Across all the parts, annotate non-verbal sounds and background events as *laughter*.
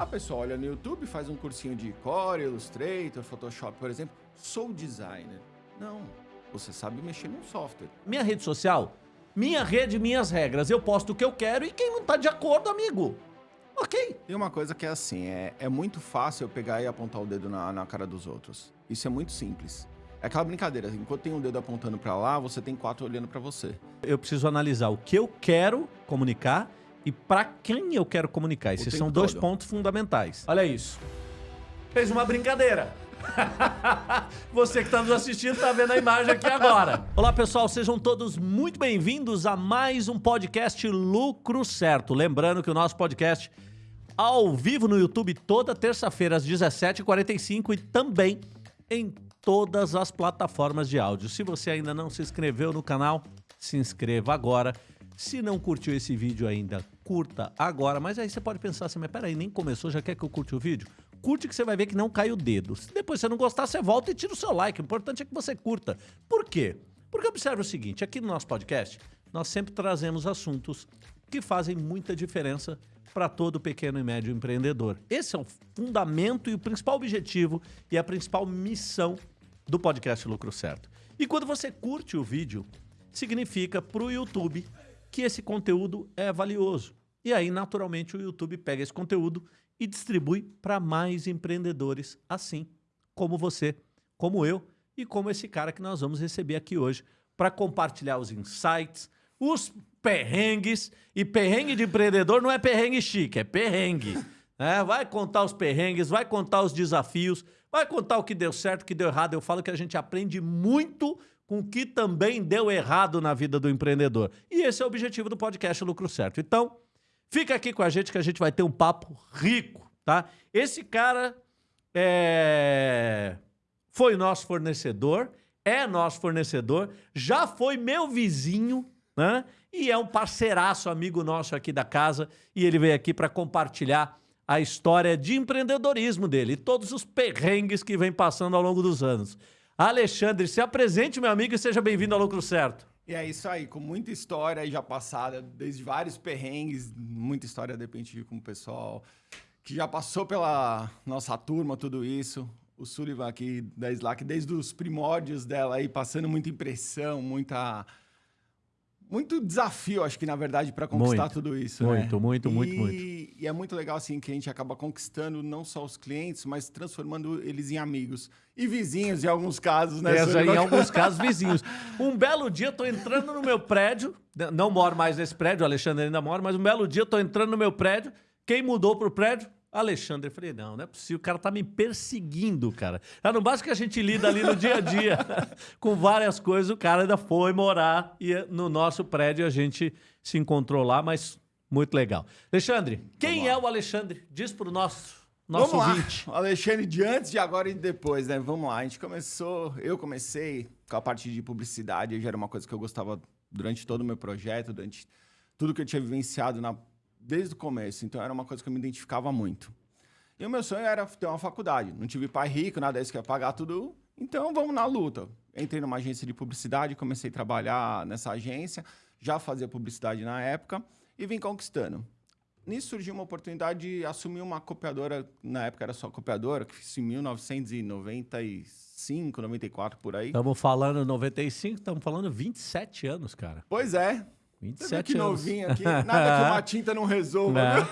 A pessoa olha no YouTube, faz um cursinho de Core, Illustrator, Photoshop, por exemplo. Sou designer. Não, você sabe mexer num software. Minha rede social, minha rede, minhas regras. Eu posto o que eu quero e quem não tá de acordo, amigo. Ok. Tem uma coisa que é assim, é, é muito fácil eu pegar e apontar o dedo na, na cara dos outros. Isso é muito simples. É aquela brincadeira, enquanto tem um dedo apontando para lá, você tem quatro olhando para você. Eu preciso analisar o que eu quero comunicar e para quem eu quero comunicar. Esses são dois todo. pontos fundamentais. Olha isso. Fez uma brincadeira. *laughs* Você que está nos assistindo está vendo a imagem aqui agora. Olá, pessoal, sejam todos muito bem-vindos a mais um podcast Lucro Certo. Lembrando que o nosso podcast ao vivo no YouTube toda terça-feira às 17h45 e também em todas as plataformas de áudio. Se você ainda não se inscreveu no canal, se inscreva agora. Se não curtiu esse vídeo ainda, curta agora. Mas aí você pode pensar assim, mas peraí, nem começou, já quer que eu curte o vídeo? Curte que você vai ver que não cai o dedo. Se depois você não gostar, você volta e tira o seu like. O importante é que você curta. Por quê? Porque observe o seguinte, aqui no nosso podcast, nós sempre trazemos assuntos que fazem muita diferença para todo pequeno e médio empreendedor. Esse é o fundamento e o principal objetivo e a principal missão do podcast Lucro Certo. E quando você curte o vídeo, significa para o YouTube que esse conteúdo é valioso. E aí, naturalmente, o YouTube pega esse conteúdo e distribui para mais empreendedores, assim como você, como eu e como esse cara que nós vamos receber aqui hoje para compartilhar os insights, os perrengues. E perrengue de empreendedor não é perrengue chique, é perrengue. É, vai contar os perrengues, vai contar os desafios, vai contar o que deu certo, o que deu errado. Eu falo que a gente aprende muito com o que também deu errado na vida do empreendedor. E esse é o objetivo do podcast Lucro Certo. Então, fica aqui com a gente que a gente vai ter um papo rico, tá? Esse cara é... foi nosso fornecedor, é nosso fornecedor, já foi meu vizinho, né? E é um parceiraço, amigo nosso aqui da casa, e ele veio aqui para compartilhar a história de empreendedorismo dele e todos os perrengues que vem passando ao longo dos anos. Alexandre, se apresente, meu amigo, e seja bem-vindo ao Lucro Certo. E é isso aí, com muita história já passada, desde vários perrengues, muita história de repente com o pessoal que já passou pela nossa turma, tudo isso. O Sullivan aqui da Slack, desde os primórdios dela aí, passando muita impressão, muita muito desafio, acho que, na verdade, para conquistar muito, tudo isso. Muito, né? muito, e, muito, muito. E é muito legal, assim, que a gente acaba conquistando não só os clientes, mas transformando eles em amigos. E vizinhos, em alguns casos, né? É, em alguns casos, vizinhos. Um belo dia, eu tô entrando no meu prédio, não moro mais nesse prédio, o Alexandre ainda mora, mas um belo dia, eu tô entrando no meu prédio, quem mudou pro prédio? Alexandre, eu falei, não, não é possível, o cara tá me perseguindo, cara. Já não basta que a gente lida ali no dia a dia *laughs* com várias coisas, o cara ainda foi morar e no nosso prédio a gente se encontrou lá, mas muito legal. Alexandre, quem é o Alexandre? Diz pro nosso nosso Vamos ouvinte. Lá. Alexandre de antes, de agora e de depois, né? Vamos lá. A gente começou, eu comecei com a parte de publicidade, já era uma coisa que eu gostava durante todo o meu projeto, durante tudo que eu tinha vivenciado na desde o começo, então era uma coisa que eu me identificava muito. E o meu sonho era ter uma faculdade. Não tive pai rico, nada disso que ia pagar tudo. Então vamos na luta. Entrei numa agência de publicidade, comecei a trabalhar nessa agência, já fazia publicidade na época e vim conquistando. Nisso surgiu uma oportunidade de assumir uma copiadora, na época era só copiadora, que fiz em 1995, 94 por aí. Estamos falando 95, estamos falando 27 anos, cara. Pois é, 27 que anos. novinho aqui. Nada que uma tinta não resolva.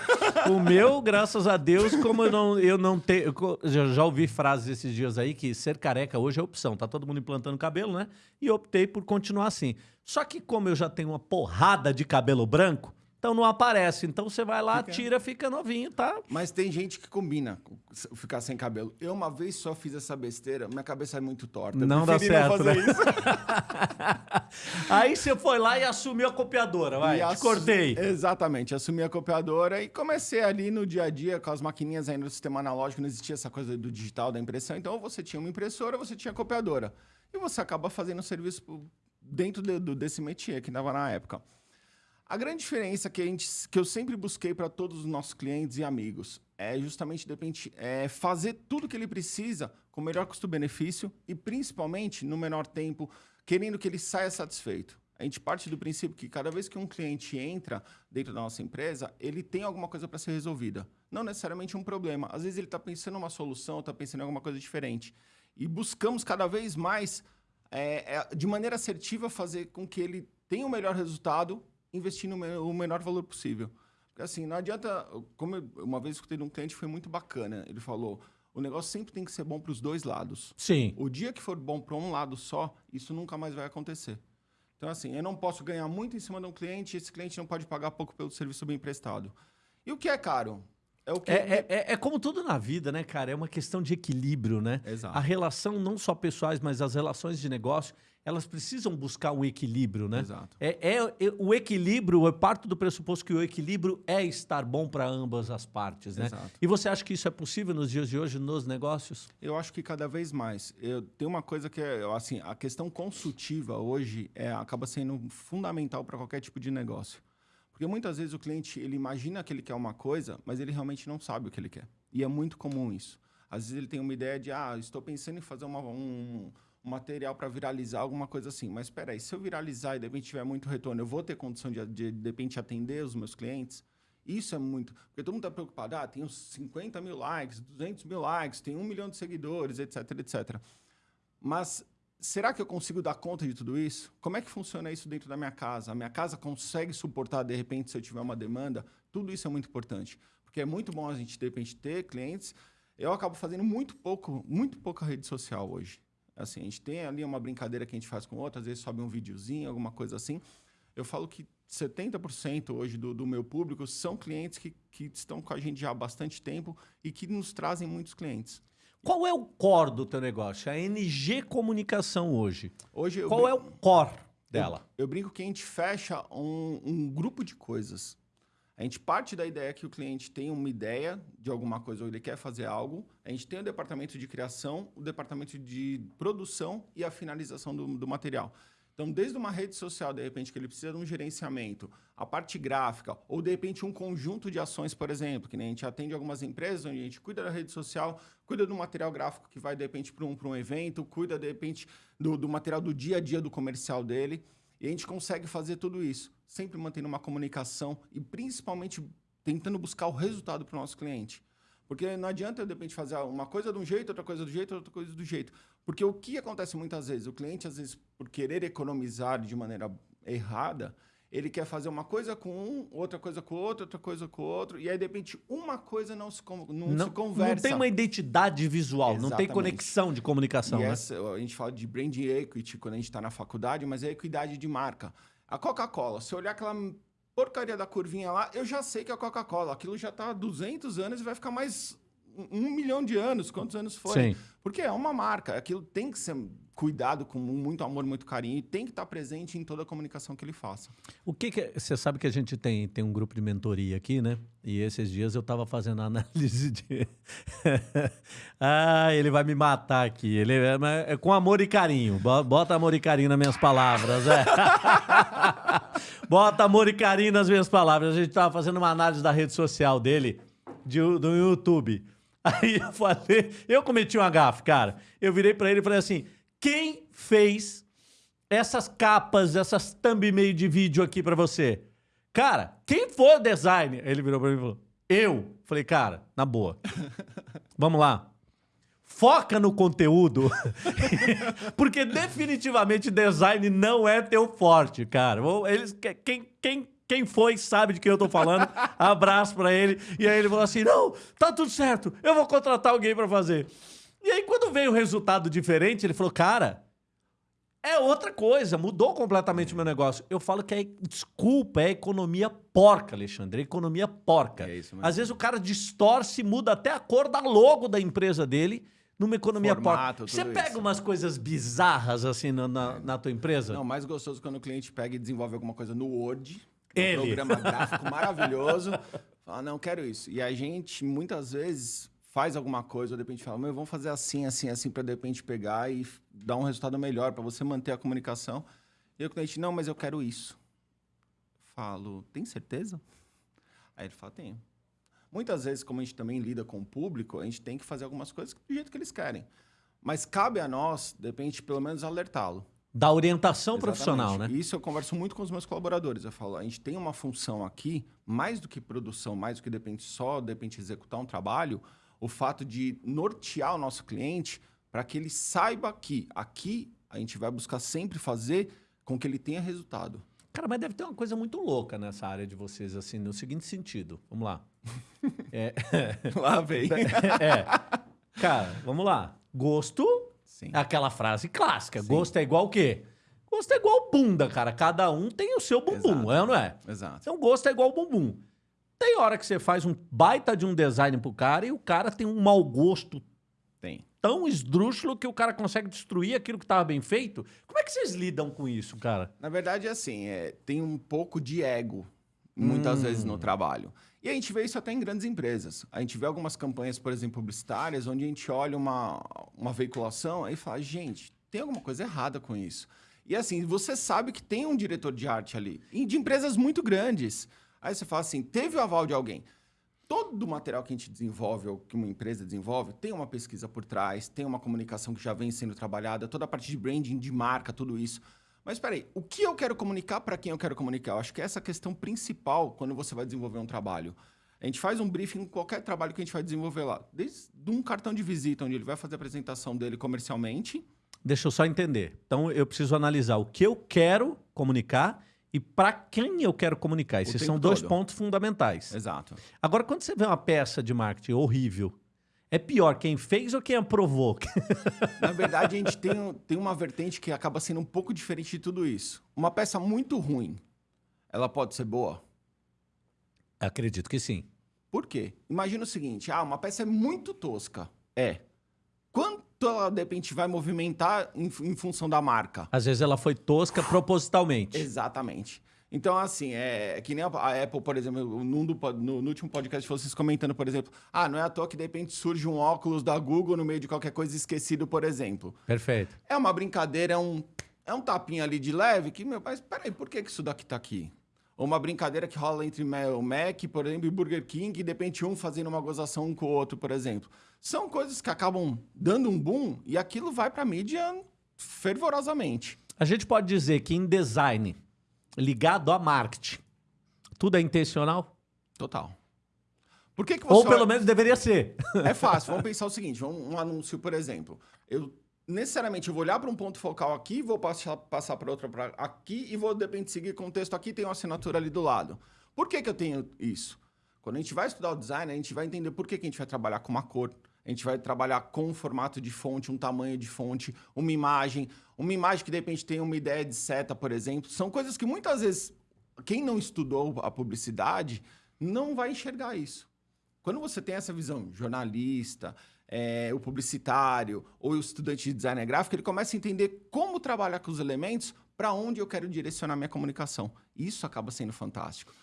Não. O meu, graças a Deus, como eu não, eu não tenho. Já, já ouvi frases esses dias aí que ser careca hoje é opção. Tá todo mundo implantando cabelo, né? E optei por continuar assim. Só que, como eu já tenho uma porrada de cabelo branco, então não aparece. Então você vai lá, fica... tira, fica novinho, tá? Mas tem gente que combina ficar sem cabelo. Eu uma vez só fiz essa besteira, minha cabeça é muito torta. Não dá certo, não né? *laughs* Aí você foi lá e assumiu a copiadora, vai, e te cortei. Exatamente, assumi a copiadora e comecei ali no dia a dia com as maquininhas ainda do sistema analógico, não existia essa coisa do digital, da impressão. Então você tinha uma impressora, você tinha a copiadora. E você acaba fazendo serviço dentro de, desse métier que dava na época. A grande diferença que, a gente, que eu sempre busquei para todos os nossos clientes e amigos é justamente de repente, é fazer tudo que ele precisa com o melhor custo-benefício e principalmente no menor tempo, querendo que ele saia satisfeito. A gente parte do princípio que cada vez que um cliente entra dentro da nossa empresa, ele tem alguma coisa para ser resolvida. Não necessariamente um problema. Às vezes ele está pensando em uma solução, está pensando em alguma coisa diferente. E buscamos cada vez mais, é, é, de maneira assertiva, fazer com que ele tenha o melhor resultado, investindo o menor valor possível. Porque assim, não adianta... Como eu, uma vez escutei de um cliente, foi muito bacana. Ele falou o negócio sempre tem que ser bom para os dois lados. Sim. O dia que for bom para um lado só, isso nunca mais vai acontecer. Então, assim, eu não posso ganhar muito em cima de um cliente, esse cliente não pode pagar pouco pelo serviço bem prestado. E o que é caro? É, o que... é, é, é, como tudo na vida, né, cara? É uma questão de equilíbrio, né? Exato. A relação, não só pessoais, mas as relações de negócio, elas precisam buscar um equilíbrio, né? Exato. É, é, é o equilíbrio, eu parto do pressuposto que o equilíbrio é estar bom para ambas as partes, né? Exato. E você acha que isso é possível nos dias de hoje nos negócios? Eu acho que cada vez mais. Eu tem uma coisa que é, assim, a questão consultiva hoje é, acaba sendo fundamental para qualquer tipo de negócio. Porque muitas vezes o cliente ele imagina que ele quer uma coisa, mas ele realmente não sabe o que ele quer. E é muito comum isso. Às vezes ele tem uma ideia de, ah, estou pensando em fazer uma, um, um material para viralizar, alguma coisa assim. Mas espera aí, se eu viralizar e de repente tiver muito retorno, eu vou ter condição de, de, de repente, atender os meus clientes? Isso é muito... Porque todo mundo está preocupado, ah, uns 50 mil likes, 200 mil likes, tem um milhão de seguidores, etc, etc. Mas será que eu consigo dar conta de tudo isso? Como é que funciona isso dentro da minha casa? A minha casa consegue suportar, de repente, se eu tiver uma demanda? Tudo isso é muito importante. Porque é muito bom a gente, de repente, ter clientes. Eu acabo fazendo muito pouco, muito pouca rede social hoje. Assim, a gente tem ali uma brincadeira que a gente faz com outra, às vezes sobe um videozinho, alguma coisa assim. Eu falo que 70% hoje do, do, meu público são clientes que, que estão com a gente já há bastante tempo e que nos trazem muitos clientes. Qual é o core do teu negócio? A NG Comunicação hoje. Hoje Qual é o core dela? Eu, eu, brinco que a gente fecha um, um, grupo de coisas. A gente parte da ideia que o cliente tem uma ideia de alguma coisa ou ele quer fazer algo. A gente tem o departamento de criação, o departamento de produção e a finalização do, do material. Então, desde uma rede social, de repente, que ele precisa de um gerenciamento, a parte gráfica, ou de repente um conjunto de ações, por exemplo, que nem a gente atende algumas empresas onde a gente cuida da rede social, cuida do material gráfico que vai, de repente, para um, um evento, cuida, de repente, do, do material do dia a dia do comercial dele. E a gente consegue fazer tudo isso, sempre mantendo uma comunicação e principalmente tentando buscar o resultado para o nosso cliente. Porque não adianta, de repente, fazer uma coisa de um jeito, outra coisa do jeito, outra coisa do jeito. Porque o que acontece muitas vezes? O cliente, às vezes, por querer economizar de maneira errada, ele quer fazer uma coisa com um, outra coisa com outro, outra coisa com outro, e aí, de repente, uma coisa não se, não, não se conversa. Não tem uma identidade visual, Exatamente. não tem conexão de comunicação. E né? essa, a gente fala de brand equity quando a gente está na faculdade, mas é equidade de marca. A Coca-Cola, se olhar aquela porcaria da curvinha lá, eu já sei que é a Coca-Cola. Aquilo já está há 200 anos e vai ficar mais um milhão de anos, quantos anos foi? Sim. Porque é uma marca, aquilo tem que ser cuidado com muito amor, muito carinho e tem que estar presente em toda a comunicação que ele faça. O que, que você sabe que a gente tem tem um grupo de mentoria aqui, né? E esses dias eu estava fazendo análise de *laughs* Ah, ele vai me matar aqui. Ele é, é, com amor e carinho. Bota amor e carinho nas minhas palavras, é. *laughs* Bota amor e carinho nas minhas palavras. A gente estava fazendo uma análise da rede social dele, de, do YouTube. Aí eu falei, eu cometi um gafe, cara. Eu virei para ele e falei assim: quem fez essas capas, essas thumb meio de vídeo aqui para você? Cara, quem for o designer? Ele virou para mim e falou: eu. Falei, cara, na boa. *laughs* Vamos lá. Foca no conteúdo, *laughs* porque definitivamente design não é teu forte, cara. Eles, quem, quem quem foi sabe de quem eu tô falando. Abraço para ele. E aí ele falou assim: não, tá tudo certo, eu vou contratar alguém para fazer. E aí, quando veio o resultado diferente, ele falou: cara, é outra coisa, mudou completamente o meu negócio. Eu falo que é, desculpa, é economia porca, Alexandre, é economia porca. É isso mesmo. Às vezes o cara distorce, muda até a cor da logo da empresa dele numa economia Formato, porca. Você pega isso. umas coisas bizarras assim na, na, é. na, tua empresa? Não, mais gostoso quando o cliente pega e desenvolve alguma coisa no Word ele. Um programa *laughs* gráfico maravilhoso. Fala, não, quero isso. E a gente, muitas vezes, faz alguma coisa, ou de repente fala, meu, vamos fazer assim, assim, assim, para de repente pegar e dar um resultado melhor, para você manter a comunicação. E o cliente, não, mas eu quero isso. Falo, tem certeza? Aí ele fala, tenho. Muitas vezes, como a gente também lida com o público, a gente tem que fazer algumas coisas do jeito que eles querem. Mas cabe a nós, de repente, pelo menos alertá-lo. Da orientação Exatamente. profissional, né? Isso eu converso muito com os meus colaboradores. Eu falo, a gente tem uma função aqui, mais do que produção, mais do que depende só, depende executar um trabalho, o fato de nortear o nosso cliente para que ele saiba que aqui a gente vai buscar sempre fazer com que ele tenha resultado. Cara, mas deve ter uma coisa muito louca nessa área de vocês, assim, no seguinte sentido. Vamos lá. *laughs* É... lá vem. *laughs* é. Cara, vamos lá. Gosto Sim. Aquela frase clássica. Sim. Gosto é igual o quê? Gosto é igual bunda, cara. Cada um tem o seu bumbum, Exato. é ou não é? Exato. Então, gosto é igual bumbum. Tem hora que você faz um baita de um design pro cara e o cara tem um mau gosto tem. tão esdrúxulo que o cara consegue destruir aquilo que estava bem feito. Como é que vocês lidam com isso, cara? Na verdade, é assim, é, tem um pouco de ego, muitas hum. vezes, no trabalho. E a gente vê isso até em grandes empresas. A gente vê algumas campanhas, por exemplo, publicitárias, onde a gente olha uma, uma veiculação e fala, gente, tem alguma coisa errada com isso. E assim, você sabe que tem um diretor de arte ali, e de empresas muito grandes. Aí você fala assim, teve o aval de alguém. Todo o material que a gente desenvolve, ou que uma empresa desenvolve, tem uma pesquisa por trás, tem uma comunicação que já vem sendo trabalhada, toda a parte de branding, de marca, tudo isso. Mas espera aí, o que eu quero comunicar para quem eu quero comunicar? Eu acho que é essa a questão principal quando você vai desenvolver um trabalho. A gente faz um briefing em qualquer trabalho que a gente vai desenvolver lá. Desde um cartão de visita, onde ele vai fazer a apresentação dele comercialmente. Deixa eu só entender. Então, eu preciso analisar o que eu quero comunicar e para quem eu quero comunicar. Esses são dois todo. pontos fundamentais. Exato. Agora, quando você vê uma peça de marketing horrível, é pior quem fez ou quem aprovou? *laughs* Na verdade, a gente tem, tem uma vertente que acaba sendo um pouco diferente de tudo isso. Uma peça muito ruim, ela pode ser boa? Acredito que sim. Por quê? Imagina o seguinte, ah, uma peça é muito tosca. É. Quanto ela, de repente, vai movimentar em, em função da marca? Às vezes ela foi tosca propositalmente. Exatamente. Então, assim, é, é que nem a, Apple, por exemplo, no, no, no, último podcast, vocês comentando, por exemplo, ah, não é à toa que de repente surge um óculos da Google no meio de qualquer coisa esquecido, por exemplo. Perfeito. É uma brincadeira, é um, é um tapinha ali de leve que, meu pai, peraí, por que, que isso daqui tá aqui? Ou uma brincadeira que rola entre o Mac, por exemplo, e Burger King, e de repente um fazendo uma gozação um com o outro, por exemplo. São coisas que acabam dando um boom e aquilo vai para a mídia fervorosamente. A gente pode dizer que em design ligado a marketing. Tudo é intencional? Total. Por que que você Ou pelo menos deveria ser. *laughs* É fácil. Vamos pensar o seguinte: um, um anúncio, por exemplo. Eu necessariamente eu vou olhar para um ponto focal aqui, vou passar, passar para outro pra aqui e vou, de repente, seguir com o texto aqui tem uma assinatura ali do lado. Por que, que eu tenho isso? Quando a gente vai estudar o design, a gente vai entender por que, que a gente vai trabalhar com uma cor, a gente vai trabalhar com um formato de fonte, um tamanho de fonte, uma imagem, uma imagem que de repente tem uma ideia de seta, por exemplo. São coisas que muitas vezes quem não estudou a publicidade não vai enxergar isso. Quando você tem essa visão, jornalista, é, o publicitário ou o estudante de design gráfico, ele começa a entender como trabalhar com os elementos para onde eu quero direcionar minha comunicação. Isso acaba sendo fantástico.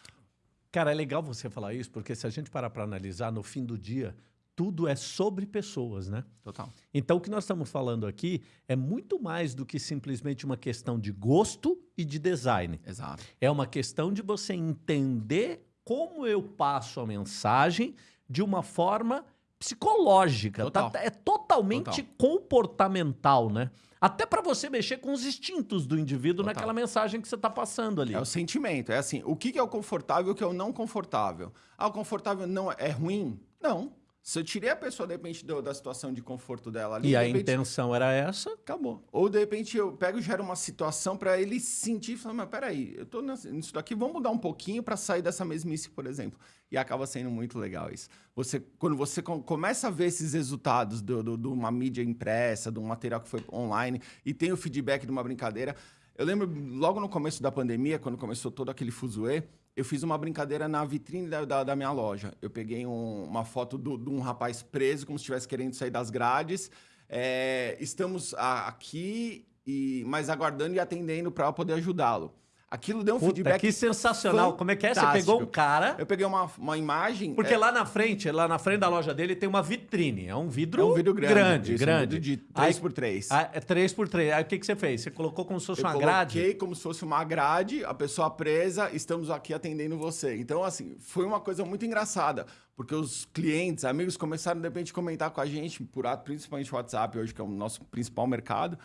Cara, é legal você falar isso, porque se a gente parar para analisar, no fim do dia, tudo é sobre pessoas, né? Total. Então, o que nós estamos falando aqui é muito mais do que simplesmente uma questão de gosto e de design. Exato. É uma questão de você entender como eu passo a mensagem de uma forma psicológica. Total. Tá, é totalmente Total. comportamental, né? Até para você mexer com os instintos do indivíduo Total. naquela mensagem que você está passando ali. É o sentimento. É assim, o que é o confortável e o que é o não confortável? Ah, o confortável não é ruim? Não. Se eu tirei a pessoa, de repente, do, da situação de conforto dela ali. E a repente, intenção era essa? Acabou. Ou, de repente, eu pego e gero uma situação para ele sentir e falar: mas peraí, eu tô nisso daqui, vamos mudar um pouquinho para sair dessa mesmice, por exemplo. E acaba sendo muito legal isso. Você, quando você começa a ver esses resultados de uma mídia impressa, de um material que foi online, e tem o feedback de uma brincadeira. Eu lembro logo no começo da pandemia, quando começou todo aquele fuzuê, eu fiz uma brincadeira na vitrine da, da, da minha loja. Eu peguei um, uma foto de um rapaz preso, como se estivesse querendo sair das grades. É, estamos a, aqui, e, mas aguardando e atendendo para poder ajudá-lo. Aquilo deu um Puta, feedback. Que sensacional. Fantástico. Como é que é? Você pegou um cara. Eu peguei uma, uma imagem. Porque é... lá na frente, lá na frente da loja dele tem uma vitrine. É um vidro. É um vidro grande. Grande, isso, grande. Um de 3x3. Ah, é 3x3. Aí o que, que você fez? Você colocou como se fosse eu uma grade? Coloquei como se fosse uma grade, a pessoa presa, estamos aqui atendendo você. Então, assim, foi uma coisa muito engraçada. Porque os clientes, amigos começaram, de repente, a comentar com a gente, por principalmente o WhatsApp, hoje, que é o nosso principal mercado.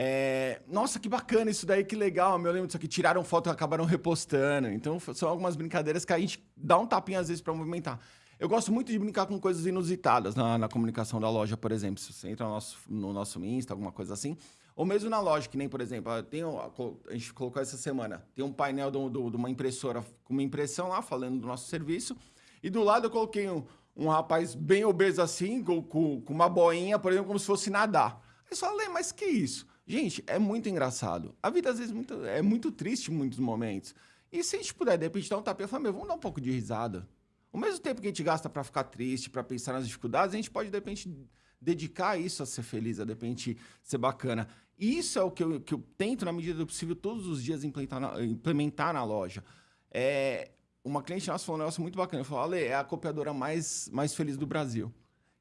É, nossa, que bacana isso daí, que legal. Eu lembro disso aqui. Tiraram foto e acabaram repostando. Então, são algumas brincadeiras que a gente dá um tapinha às vezes para movimentar. Eu gosto muito de brincar com coisas inusitadas na, na comunicação da loja, por exemplo. Se você entra no nosso, no nosso Insta, alguma coisa assim. Ou mesmo na loja, que nem, por exemplo, tem, a gente colocou essa semana, tem um painel de uma impressora com uma impressão lá, falando do nosso serviço. E do lado eu coloquei um, um rapaz bem obeso assim, com, com, uma boinha, por exemplo, como se fosse nadar. Aí você fala, mas que isso? Gente, é muito engraçado. A vida, às vezes, muito, é muito triste em muitos momentos. E se a gente puder, de repente, dar um tapinha, falar, meu, vamos dar um pouco de risada. Ao mesmo tempo que a gente gasta para ficar triste, para pensar nas dificuldades, a gente pode, de repente, dedicar isso a ser feliz, a, de repente, ser bacana. E isso é o que eu, que eu tento, na medida do possível, todos os dias implementar na, implementar na loja. É, uma cliente nossa falou um negócio muito bacana. Falou, Ale, é a copiadora mais, mais feliz do Brasil.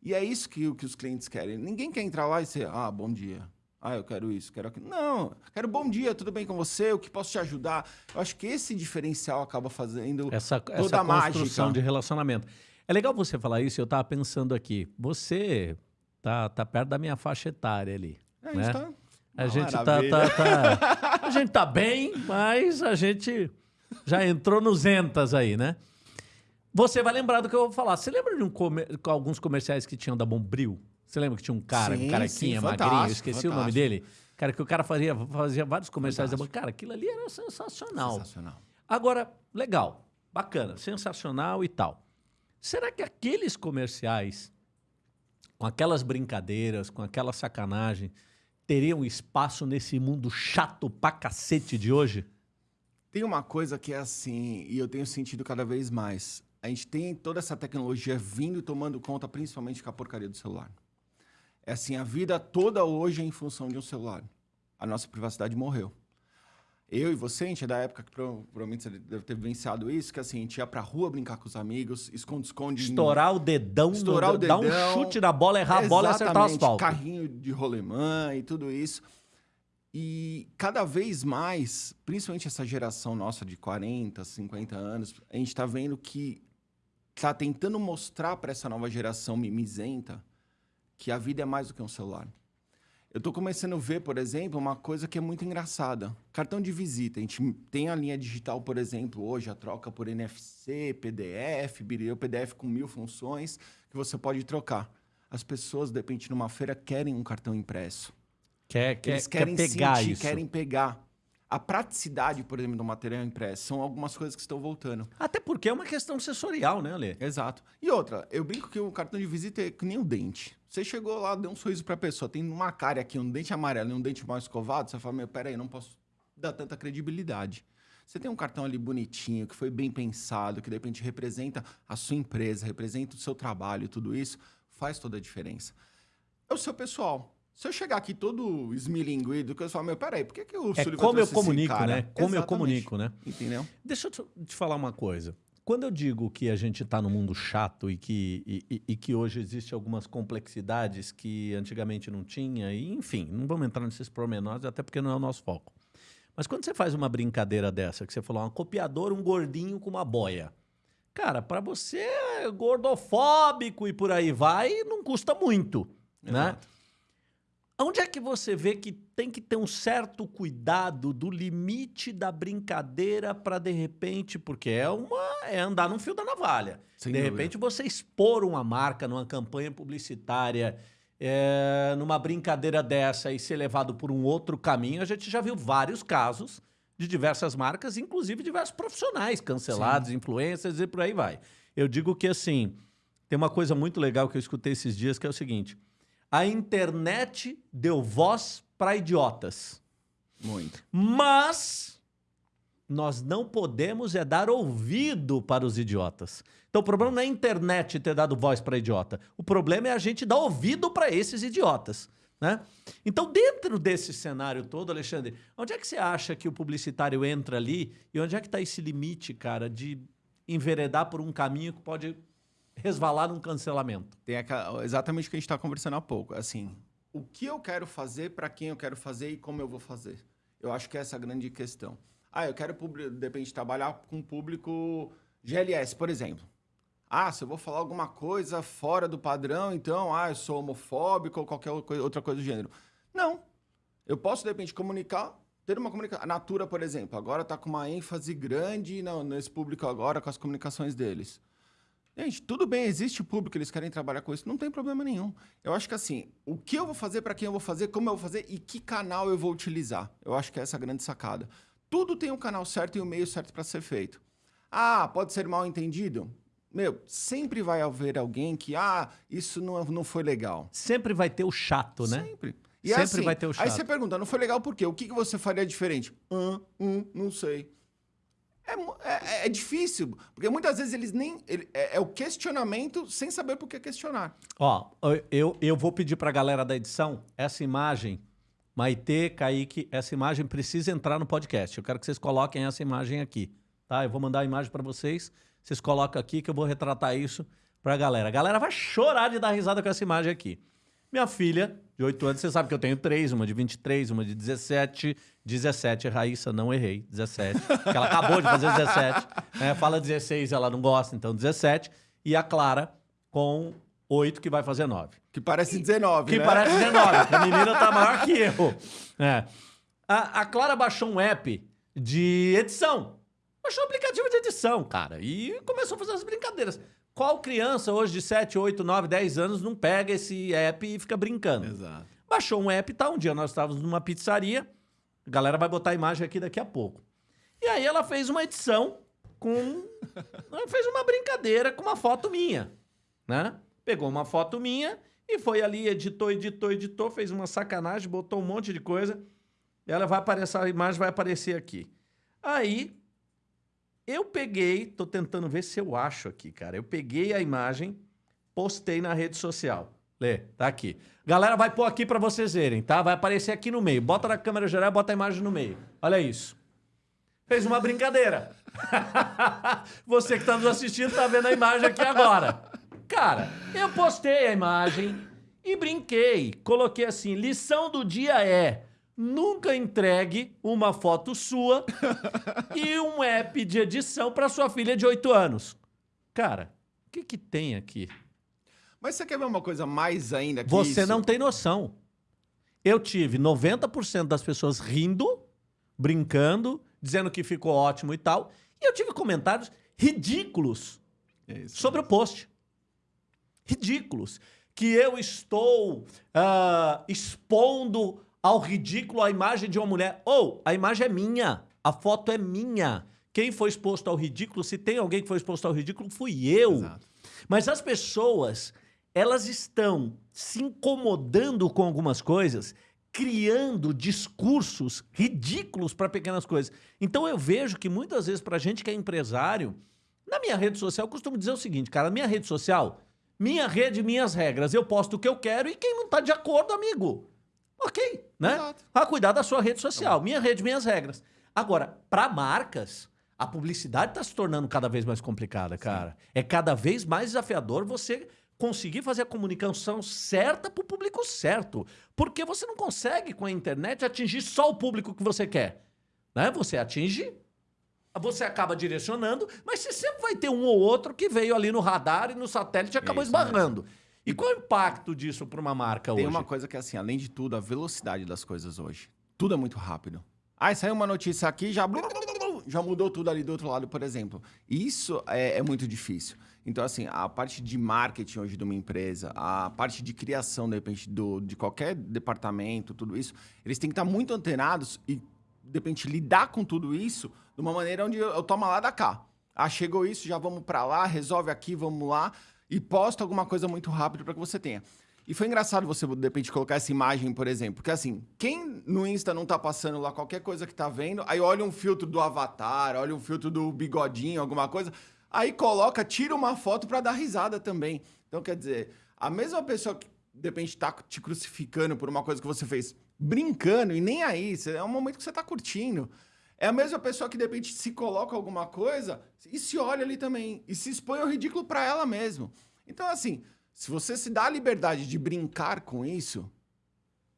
E é isso que, que os clientes querem. Ninguém quer entrar lá e ser, ah, bom dia. Ah, eu quero isso, quero aquilo. Não, quero bom dia, tudo bem com você? O que posso te ajudar? Eu acho que esse diferencial acaba fazendo essa, toda essa a construção mágica. de relacionamento. É legal você falar isso, eu estava pensando aqui. Você tá, tá perto da minha faixa etária ali. É, né? Tá a gente tá, tá, tá, a gente tá bem, mas a gente já entrou nos entas aí, né? Você vai lembrar do que eu vou falar. Você lembra de um comer... alguns comerciais que tinham da Bombril? Você lembra que tinha um cara, sim, um carequinha, sim, magrinho, eu esqueci fantástico. o nome dele? Cara, que o cara fazia, fazia vários comerciais fantástico. Cara, aquilo ali era sensacional. Sensacional. Agora, legal, bacana, sensacional e tal. Será que aqueles comerciais, com aquelas brincadeiras, com aquela sacanagem, teriam espaço nesse mundo chato pra cacete de hoje? Tem uma coisa que é assim, e eu tenho sentido cada vez mais. A gente tem toda essa tecnologia vindo e tomando conta, principalmente com a porcaria do celular. É assim, a vida toda hoje é em função de um celular. A nossa privacidade morreu. Eu e você, a gente é da época que provavelmente você deve ter vivenciado isso, que assim, a gente ia pra rua brincar com os amigos, esconde-esconde. Estourar o dedão, estourar no, o dedão, dar um chute na bola, errar a bola e acertar o asfalto. carrinho de rolemã e tudo isso. E cada vez mais, principalmente essa geração nossa de 40, 50 anos, a gente está vendo que está tentando mostrar para essa nova geração mimizenta que a vida é mais do que um celular. Eu estou começando a ver, por exemplo, uma coisa que é muito engraçada. Cartão de visita. A gente tem a linha digital, por exemplo, hoje, a troca por NFC, PDF, o PDF com mil funções que você pode trocar. As pessoas, de repente, numa feira, querem um cartão impresso. Quer, quer, Eles querem quer pegar sentir, isso. querem pegar. A praticidade, por exemplo, do material impresso são algumas coisas que estão voltando. Até porque é uma questão sensorial, né, Ale? Exato. E outra, eu brinco que o cartão de visita é que nem o dente. Você chegou lá, deu um sorriso para a pessoa, tem uma cara aqui, um dente amarelo e um dente mal escovado, você fala, meu, peraí, não posso dar tanta credibilidade. Você tem um cartão ali bonitinho, que foi bem pensado, que de repente representa a sua empresa, representa o seu trabalho tudo isso, faz toda a diferença. É o seu pessoal. Se eu chegar aqui todo esmilinguido, que eu falo, meu, peraí, por que, que o É como eu comunico, né? Como Exatamente. eu comunico, né? Entendeu? Deixa eu te falar uma coisa. Quando eu digo que a gente está no mundo chato e que, e, e, que hoje existem algumas complexidades que antigamente não tinha, e enfim, não vamos entrar nesses pormenores, até porque não é o nosso foco. Mas quando você faz uma brincadeira dessa, que você falou, um copiador, um gordinho com uma boia. Cara, para você é gordofóbico e por aí vai, não custa muito, né? Exato. né? Onde é que você vê que tem que ter um certo cuidado do limite da brincadeira para de repente, porque é uma é andar num fio da navalha. Sem de dúvida. repente você expor uma marca numa campanha publicitária, é, numa brincadeira dessa e ser levado por um outro caminho, a gente já viu vários casos de diversas marcas, inclusive diversos profissionais cancelados, Sim. influencers e por aí vai. Eu digo que assim, tem uma coisa muito legal que eu escutei esses dias que é o seguinte: a internet deu voz para idiotas. Muito. Mas nós não podemos é dar ouvido para os idiotas. Então o problema não é a internet ter dado voz para idiota. O problema é a gente dar ouvido para esses idiotas. Né? Então, dentro desse cenário todo, Alexandre, onde é que você acha que o publicitário entra ali e onde é que está esse limite, cara, de enveredar por um caminho que pode resvalar num cancelamento? Tem exatamente o que a gente está conversando há pouco. Assim, o que eu quero fazer, para quem eu quero fazer e como eu vou fazer. Eu acho que essa é a grande questão. Ah, eu quero, de repente, trabalhar com público GLS, por exemplo. Ah, se eu vou falar alguma coisa fora do padrão, então, ah, eu sou homofóbico ou qualquer outra coisa do gênero. Não. Eu posso, de repente, comunicar, ter uma comunicação. A Natura, por exemplo, agora está com uma ênfase grande nesse público agora, com as comunicações deles. Gente, tudo bem, existe o público, eles querem trabalhar com isso, não tem problema nenhum. Eu acho que assim, o que eu vou fazer, para quem eu vou fazer, como eu vou fazer e que canal eu vou utilizar. Eu acho que é essa a grande sacada. Tudo tem um canal certo e um meio certo para ser feito. Ah, pode ser mal entendido? Meu, sempre vai haver alguém que, ah, isso não, não foi legal. Sempre vai ter o chato, né? Sempre. E sempre assim, vai ter o chato. Aí você pergunta, não foi legal por quê? O que, que você faria diferente? Hum, hum, não sei. É, é, é, difícil, porque muitas vezes eles nem. Ele, é, é, o questionamento sem saber por que questionar. Ó, eu, eu vou pedir pra galera da edição essa imagem. Maitê, Kaique, essa imagem precisa entrar no podcast. Eu quero que vocês coloquem essa imagem aqui. Tá? Eu vou mandar a imagem para vocês. Vocês colocam aqui que eu vou retratar isso pra galera. A galera vai chorar de dar risada com essa imagem aqui. Minha filha, de 8 anos, você sabe que eu tenho três, uma de 23, uma de 17. 17, Raíssa, não errei, 17. Porque ela acabou de fazer 17. Né? Fala 16, ela não gosta, então 17. E a Clara com 8, que vai fazer 9. Que parece 19, Que né? parece 19. a *laughs* menina tá maior que eu. É. A, a Clara baixou um app de edição. Baixou um aplicativo de edição, cara. E começou a fazer as brincadeiras. Qual criança hoje de 7, 8, 9, 10 anos não pega esse app e fica brincando? Exato. Baixou um app, tá? Um dia nós estávamos numa pizzaria, a galera vai botar a imagem aqui daqui a pouco. E aí ela fez uma edição com. *laughs* ela fez uma brincadeira com uma foto minha, né? Pegou uma foto minha e foi ali, editou, editou, editou, fez uma sacanagem, botou um monte de coisa. E ela vai aparecer, a imagem vai aparecer aqui. Aí eu peguei, tô tentando ver se eu acho aqui, cara. Eu peguei a imagem, postei na rede social. Lê, tá aqui. Galera, vai pôr aqui para vocês verem, tá? Vai aparecer aqui no meio. Bota na câmera geral, bota a imagem no meio. Olha isso. Fez uma brincadeira. *laughs* Você que tá nos assistindo tá vendo a imagem aqui agora. Cara, eu postei a imagem e brinquei. Coloquei assim: lição do dia é nunca entregue uma foto sua *laughs* e um app de edição para sua filha de 8 anos. Cara, o que, que tem aqui? Mas você quer ver uma coisa mais ainda que Você isso? não tem noção. Eu tive 90% das pessoas rindo, brincando, dizendo que ficou ótimo e tal. E eu tive comentários ridículos é sobre o post. Ridículos. Que eu estou uh, expondo ao ridículo a imagem de uma mulher. Ou, oh, a imagem é minha, a foto é minha. Quem foi exposto ao ridículo, se tem alguém que foi exposto ao ridículo, fui eu. Exato. Mas as pessoas, elas estão se incomodando com algumas coisas, criando discursos ridículos para pequenas coisas. Então eu vejo que muitas vezes, para gente que é empresário, na minha rede social, eu costumo dizer o seguinte, cara, minha rede social, minha rede, minhas regras. Eu posto o que eu quero e quem não está de acordo, amigo, Ok, né? Exato. Vai cuidar da sua rede social. Minha rede, minhas regras. Agora, para marcas, a publicidade está se tornando cada vez mais complicada, cara. Sim. É cada vez mais desafiador você conseguir fazer a comunicação certa para o público certo. Porque você não consegue, com a internet, atingir só o público que você quer. Né? Você atinge, você acaba direcionando, mas você sempre vai ter um ou outro que veio ali no radar e no satélite e acabou Isso esbarrando. Mesmo. E qual é o impacto disso para uma marca Tem hoje? Tem uma coisa que é assim, além de tudo, a velocidade das coisas hoje. Tudo é muito rápido. Aí saiu uma notícia aqui, já já mudou tudo ali do outro lado, por exemplo. Isso é, é, muito difícil. Então, assim, a parte de marketing hoje de uma empresa, a parte de criação, de repente, do, de qualquer departamento, tudo isso, eles têm que estar muito antenados e, de repente, lidar com tudo isso de uma maneira onde eu, eu tomo lá da cá. Ah, chegou isso, já vamos para lá, resolve aqui, vamos lá e posta alguma coisa muito rápido para que você tenha. E foi engraçado você, de repente, colocar essa imagem, por exemplo. Porque, assim, quem no Insta não tá passando lá qualquer coisa que tá vendo, aí olha um filtro do avatar, olha um filtro do bigodinho, alguma coisa, aí coloca, tira uma foto para dar risada também. Então, quer dizer, a mesma pessoa que, de repente, tá te crucificando por uma coisa que você fez brincando e nem aí, é um momento que você tá curtindo. É a mesma pessoa que, de repente, se coloca alguma coisa e se olha ali também. E se expõe ao ridículo para ela mesmo. Então, assim, se você se dá a liberdade de brincar com isso,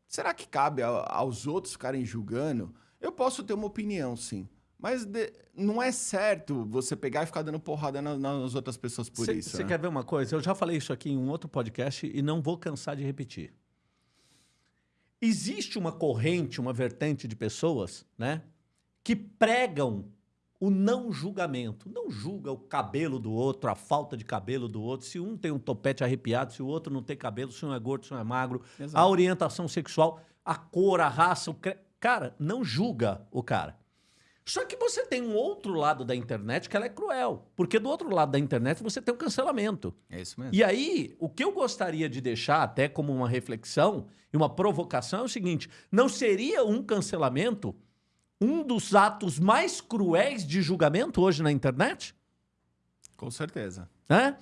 será que cabe aos outros ficarem julgando? Eu posso ter uma opinião, sim. Mas de, não é certo você pegar e ficar dando porrada na, nas outras pessoas por cê, isso. Você né? quer ver uma coisa? Eu já falei isso aqui em um outro podcast e não vou cansar de repetir. existe uma corrente, uma vertente de pessoas, né, que pregam o não julgamento. Não julga o cabelo do outro, a falta de cabelo do outro, se um tem um topete arrepiado, se o outro não tem cabelo, se um é gordo, se um é magro, Exato. a orientação sexual, a cor, a raça, o cre... cara, não julga o cara. Só que você tem um outro lado da internet que ela é cruel. Porque do outro lado da internet você tem o um cancelamento. É isso mesmo. E aí, o que eu gostaria de deixar até como uma reflexão e uma provocação é o seguinte: não seria um cancelamento um dos atos mais cruéis de julgamento hoje na internet? Com certeza. É?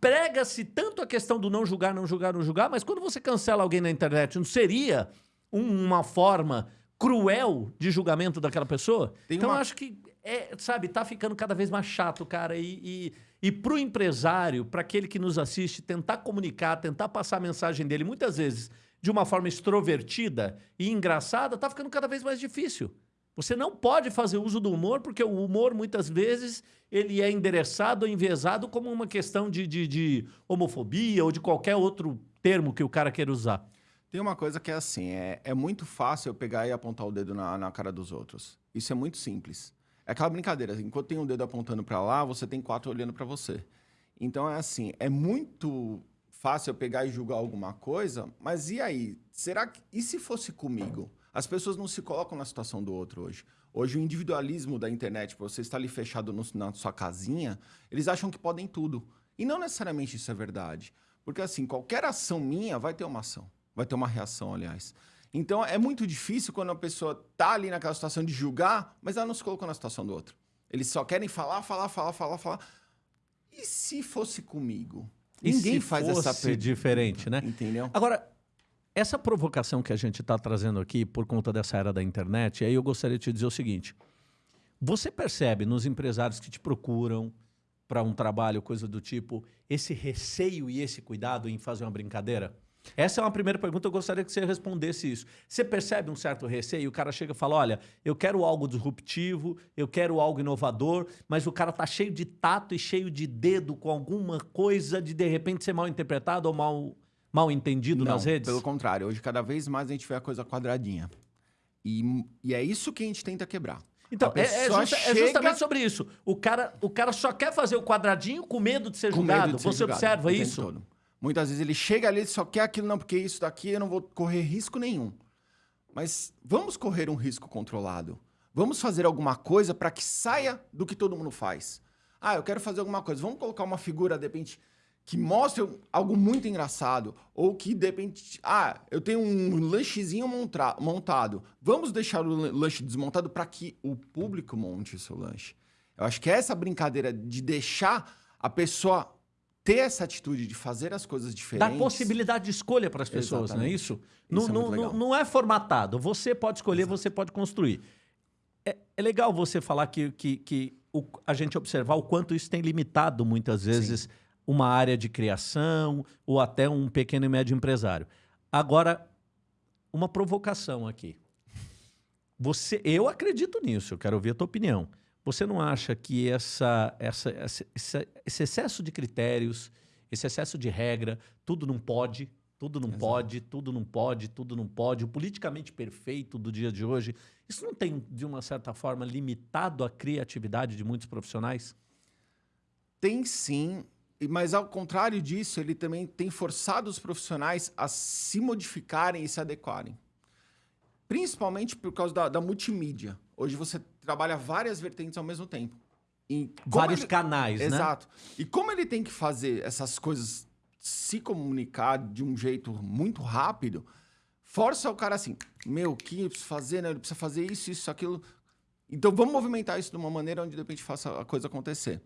Prega-se tanto a questão do não julgar, não julgar, não julgar, mas quando você cancela alguém na internet, não seria uma forma cruel de julgamento daquela pessoa. Tem então, uma... acho que, é, sabe, tá ficando cada vez mais chato, cara. E, e, e para o empresário, para aquele que nos assiste, tentar comunicar, tentar passar a mensagem dele, muitas vezes de uma forma extrovertida e engraçada, tá ficando cada vez mais difícil. Você não pode fazer uso do humor, porque o humor, muitas vezes, ele é endereçado ou enviesado como uma questão de, de, de homofobia ou de qualquer outro termo que o cara queira usar. Tem uma coisa que é assim, é, é muito fácil eu pegar e apontar o dedo na, na cara dos outros. Isso é muito simples. É aquela brincadeira, enquanto tem um dedo apontando para lá, você tem quatro olhando para você. Então é assim, é muito fácil eu pegar e julgar alguma coisa, mas e aí? Será que e se fosse comigo? As pessoas não se colocam na situação do outro hoje. Hoje o individualismo da internet, você está ali fechado no, na sua casinha, eles acham que podem tudo. E não necessariamente isso é verdade. Porque assim, qualquer ação minha vai ter uma ação. Vai ter uma reação, aliás. Então é muito difícil quando a pessoa tá ali naquela situação de julgar, mas ela não se colocou na situação do outro. Eles só querem falar, falar, falar, falar, falar. E se fosse comigo? E Ninguém faz essa pergunta. diferente, né? Entendeu? Agora, essa provocação que a gente está trazendo aqui por conta dessa era da internet, aí eu gostaria de te dizer o seguinte: você percebe nos empresários que te procuram para um trabalho, coisa do tipo, esse receio e esse cuidado em fazer uma brincadeira? Essa é uma primeira pergunta, eu gostaria que você respondesse isso. Você percebe um certo receio? O cara chega e fala: olha, eu quero algo disruptivo, eu quero algo inovador, mas o cara tá cheio de tato e cheio de dedo com alguma coisa de de repente ser mal interpretado ou mal, mal entendido Não, nas redes? Pelo contrário, hoje cada vez mais a gente vê a coisa quadradinha. E, e é isso que a gente tenta quebrar. Então, é, é, justa, chega... é, justamente sobre isso. O cara, o cara só quer fazer o quadradinho com medo de ser com julgado. De ser Você julgado, observa isso? Todo. Muitas vezes ele chega ali, só quer aquilo, não, porque isso daqui eu não vou correr risco nenhum. Mas vamos correr um risco controlado. Vamos fazer alguma coisa para que saia do que todo mundo faz. Ah, eu quero fazer alguma coisa. Vamos colocar uma figura, de repente, que mostre algo muito engraçado. Ou que, de repente, ah, eu tenho um lanchezinho montado. Vamos deixar o lanche desmontado para que o público monte o seu lanche. Eu acho que é essa brincadeira de deixar a pessoa ter essa atitude de fazer as coisas diferentes. Dar possibilidade de escolha para as pessoas, Exatamente. não é isso? isso não, é não, não, é formatado. Você pode escolher, Exato. você pode construir. É, é, legal você falar que, que, que o, a gente observar o quanto isso tem limitado, muitas vezes, Sim. Uma área de criação ou até um pequeno e médio empresário. Agora, uma provocação aqui. Você, eu acredito nisso, eu quero ouvir a tua opinião. Você não acha que essa, essa, essa, esse excesso de critérios, esse excesso de regra, tudo não pode, tudo não Exato. pode, tudo não pode, tudo não pode, o politicamente perfeito do dia de hoje, isso não tem, de uma certa forma, limitado a criatividade de muitos profissionais? Tem sim, mas ao contrário disso, ele também tem forçado os profissionais a se modificarem e se adequarem. Principalmente por causa da, da multimídia. Hoje você trabalha várias vertentes ao mesmo tempo. Vários ele... canais, Exato. né? Exato. E como ele tem que fazer essas coisas se comunicar de um jeito muito rápido, força o cara assim, meu, o que eu preciso fazer, né? Ele precisa fazer isso, isso, aquilo. Então vamos movimentar isso de uma maneira onde de repente faça a coisa acontecer.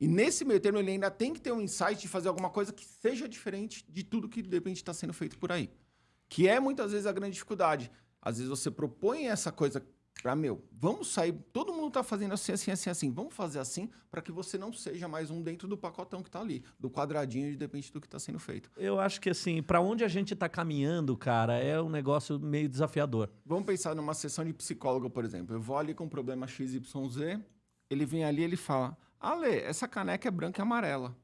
E nesse meio termo ele ainda tem que ter um insight de fazer alguma coisa que seja diferente de tudo que de repente está sendo feito por aí. Que é muitas vezes a grande dificuldade. Às vezes você propõe essa coisa para meu, vamos sair, todo mundo está fazendo assim, assim, assim, assim, vamos fazer assim para que você não seja mais um dentro do pacotão que está ali, do quadradinho, de depende do que está sendo feito. Eu acho que assim, para onde a gente está caminhando, cara, é um negócio meio desafiador. Vamos pensar numa sessão de psicólogo, por exemplo. Eu vou ali com um problema XYZ, ele vem ali ele fala: Ale, essa caneca é branca e amarela.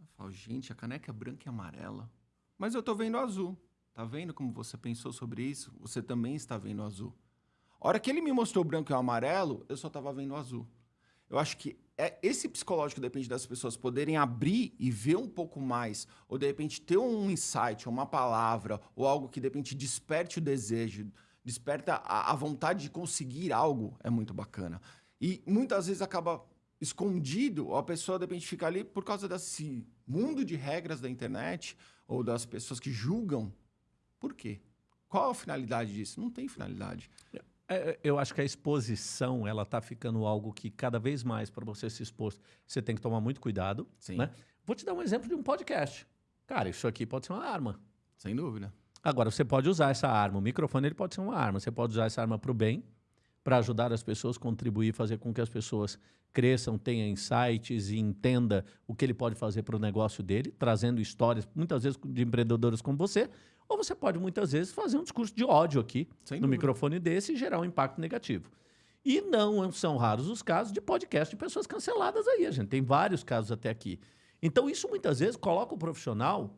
Eu falo, gente, a caneca é branca e amarela. Mas eu tô vendo azul. Tá vendo como você pensou sobre isso? Você também está vendo azul. A hora que ele me mostrou branco e amarelo, eu só estava vendo azul. Eu acho que é, esse psicológico depende das pessoas poderem abrir e ver um pouco mais, ou de repente ter um insight, uma palavra, ou algo que de repente desperte o desejo, desperta a, a vontade de conseguir algo, é muito bacana. E muitas vezes acaba escondido, ou a pessoa de repente fica ali por causa desse mundo de regras da internet, ou das pessoas que julgam. Por quê? Qual a finalidade disso? Não tem finalidade. É, é, eu acho que a exposição ela está ficando algo que cada vez mais para você se expor você tem que tomar muito cuidado. Sim. Né? Vou te dar um exemplo de um podcast. Cara, isso aqui pode ser uma arma. Sem dúvida. Agora você pode usar essa arma. O microfone ele pode ser uma arma. Você pode usar essa arma para o bem, para ajudar as pessoas, contribuir, fazer com que as pessoas cresçam, tenham insights e entenda o que ele pode fazer para o negócio dele, trazendo histórias, muitas vezes de empreendedores como você, ou você pode, muitas vezes, fazer um discurso de ódio aqui, Sem no dúvida. microfone desse, e gerar um impacto negativo. E não são raros os casos de podcast de pessoas canceladas aí. A gente tem vários casos até aqui. Então, isso muitas vezes coloca o profissional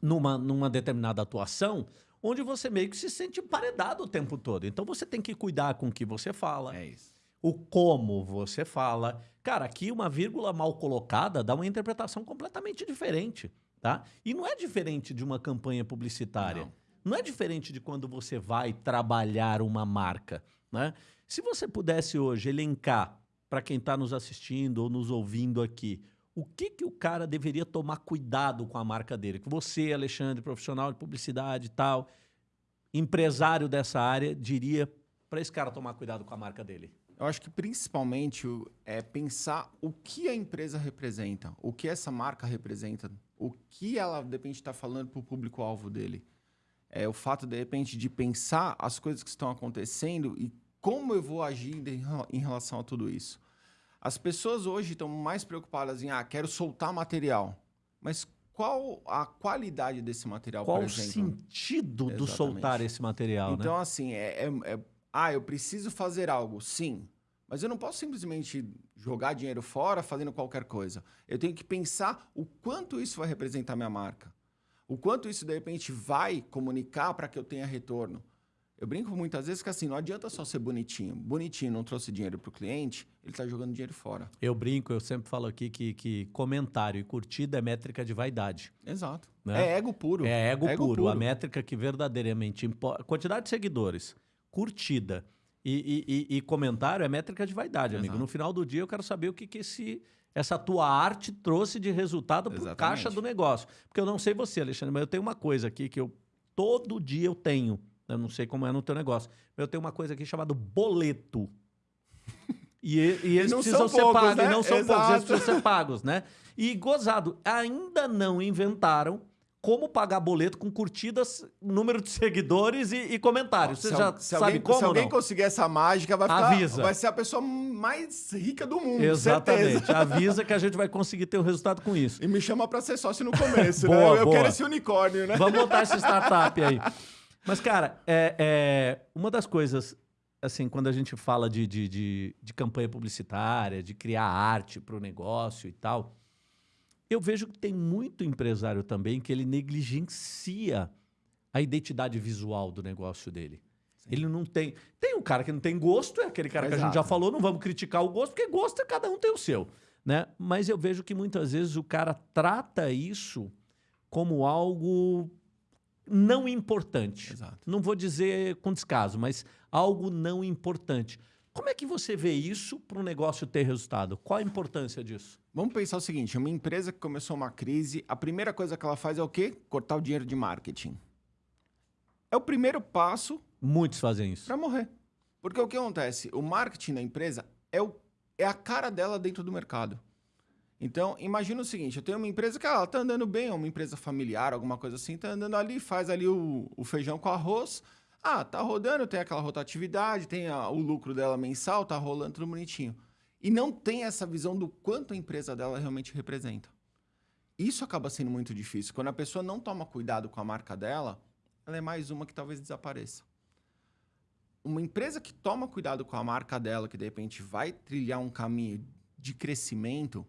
numa, numa determinada atuação onde você meio que se sente emparedado o tempo todo. Então, você tem que cuidar com o que você fala. É isso. O como você fala. Cara, aqui uma vírgula mal colocada dá uma interpretação completamente diferente. Tá? E não é diferente de uma campanha publicitária. Não. não é diferente de quando você vai trabalhar uma marca. Né? Se você pudesse hoje elencar para quem está nos assistindo ou nos ouvindo aqui, o que, que o cara deveria tomar cuidado com a marca dele? Que você, Alexandre, profissional de publicidade e tal, empresário dessa área, diria para esse cara tomar cuidado com a marca dele? Eu acho que principalmente é pensar o que a empresa representa, o que essa marca representa o que ela, de repente, está falando para o público-alvo dele. É o fato, de repente, de pensar as coisas que estão acontecendo e como eu vou agir em relação a tudo isso. As pessoas hoje estão mais preocupadas em, ah, quero soltar material. Mas qual a qualidade desse material, qual o sentido Exatamente. do soltar esse material, Então, né? assim, é, é, é, ah, eu preciso fazer algo. Sim. Mas eu não posso simplesmente jogar dinheiro fora fazendo qualquer coisa. Eu tenho que pensar o quanto isso vai representar minha marca. O quanto isso, de repente, vai comunicar para que eu tenha retorno. Eu brinco muitas vezes que assim, não adianta só ser bonitinho. Bonitinho não trouxe dinheiro para o cliente, ele está jogando dinheiro fora. Eu brinco, eu sempre falo aqui que, que comentário e curtida é métrica de vaidade. Exato. Né? É ego puro. É ego, é ego puro. puro. A métrica que verdadeiramente importa. Quantidade de seguidores, curtida e, e, e, comentário é métrica de vaidade, Exato. amigo. No final do dia, eu quero saber o que, que esse, essa tua arte trouxe de resultado para caixa do negócio. Porque eu não sei você, Alexandre, mas eu tenho uma coisa aqui que eu todo dia eu tenho. Eu não sei como é no teu negócio. Eu tenho uma coisa aqui chamada boleto. *laughs* E, e eles e precisam ser poucos, pagos, né? não são Exato. poucos, eles precisam ser pagos, né? E gozado, ainda não inventaram como pagar boleto com curtidas, número de seguidores e, e comentários. Você se, já se sabe alguém, como? Se alguém conseguir essa mágica, vai, ficar, Avisa. vai ser a pessoa mais rica do mundo. Exatamente. Certeza. Avisa que a gente vai conseguir ter o um resultado com isso. E me chama para ser sócio no começo, né? *laughs* boa, né? Eu, boa. quero esse unicórnio, né? Vamos montar essa startup aí. *laughs* Mas, cara, é, é, uma das coisas, assim, quando a gente fala de, de, de, de campanha publicitária, de criar arte para o negócio e tal eu vejo que tem muito empresário também que ele negligencia a identidade visual do negócio dele. Sim. Ele não tem. Tem um cara que não tem gosto, é aquele cara Exato. que a gente já falou, não vamos criticar o gosto, porque gosto é cada um tem o seu. Né? Mas eu vejo que muitas vezes o cara trata isso como algo não importante. Exato. Não vou dizer com descaso, mas algo não importante. Como é que você vê isso para o negócio ter resultado? Qual a importância disso? Vamos pensar o seguinte: uma empresa que começou uma crise, a primeira coisa que ela faz é o quê? Cortar o dinheiro de marketing. É o primeiro passo. Muitos fazem isso. Para morrer. Porque o que acontece? O marketing da empresa é, o, é a cara dela dentro do mercado. Então, imagina o seguinte: eu tenho uma empresa que ela está andando bem, é uma empresa familiar, alguma coisa assim, está andando ali, faz ali o, o feijão com arroz ah, tá rodando, tem aquela rotatividade, tem a, o lucro dela mensal, tá rolando tudo bonitinho. E não tem essa visão do quanto a empresa dela realmente representa. Isso acaba sendo muito difícil. Quando a pessoa não toma cuidado com a marca dela, ela é mais uma que talvez desapareça. Uma empresa que toma cuidado com a marca dela, que de repente vai trilhar um caminho de crescimento,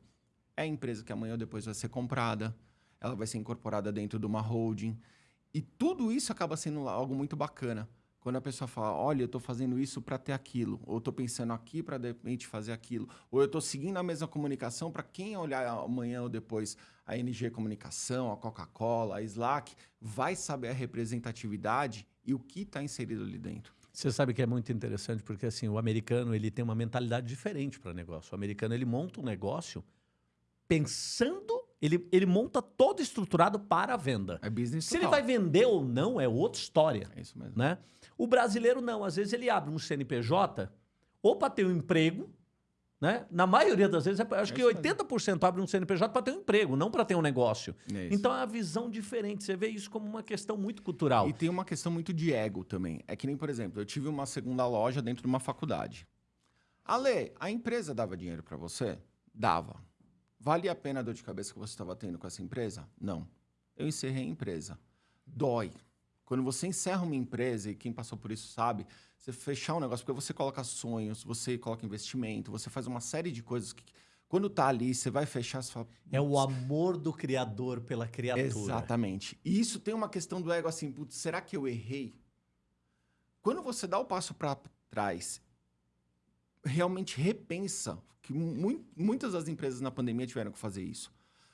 é a empresa que amanhã ou depois vai ser comprada, ela vai ser incorporada dentro de uma holding E tudo isso acaba sendo algo muito bacana. Quando a pessoa fala, olha, eu estou fazendo isso para ter aquilo, ou estou pensando aqui para de repente fazer aquilo, ou eu estou seguindo a mesma comunicação para quem olhar amanhã ou depois a NG Comunicação, a Coca-Cola, a Slack, vai saber a representatividade e o que está inserido ali dentro. Você sabe que é muito interessante porque assim o americano ele tem uma mentalidade diferente para negócio. O americano ele monta um negócio pensando, ele, ele monta todo estruturado para a venda. É business Se total. ele vai vender ou não é outra história. É isso mesmo. Né? O brasileiro não, às vezes ele abre um CNPJ ou para ter um emprego, né? Na maioria das vezes, acho é que 80% abre um CNPJ para ter um emprego, não para ter um negócio. É então é uma visão diferente. Você vê isso como uma questão muito cultural. E tem uma questão muito de ego também. É que nem, por exemplo, eu tive uma segunda loja dentro de uma faculdade. Ale, a empresa dava dinheiro para você? Dava. Valia a pena a dor de cabeça que você estava tendo com essa empresa? Não. Eu encerrei a empresa. Dói. Quando você encerra uma empresa, e quem passou por isso sabe, você fechar um negócio, porque você coloca sonhos, você coloca investimento, você faz uma série de coisas que. Quando tá ali, você vai fechar, você fala. É o amor do criador pela criatura. Exatamente. E isso tem uma questão do ego assim, putz, será que eu errei? Quando você dá o passo para trás, realmente repensa, que mu muitas das empresas na pandemia tiveram que fazer isso.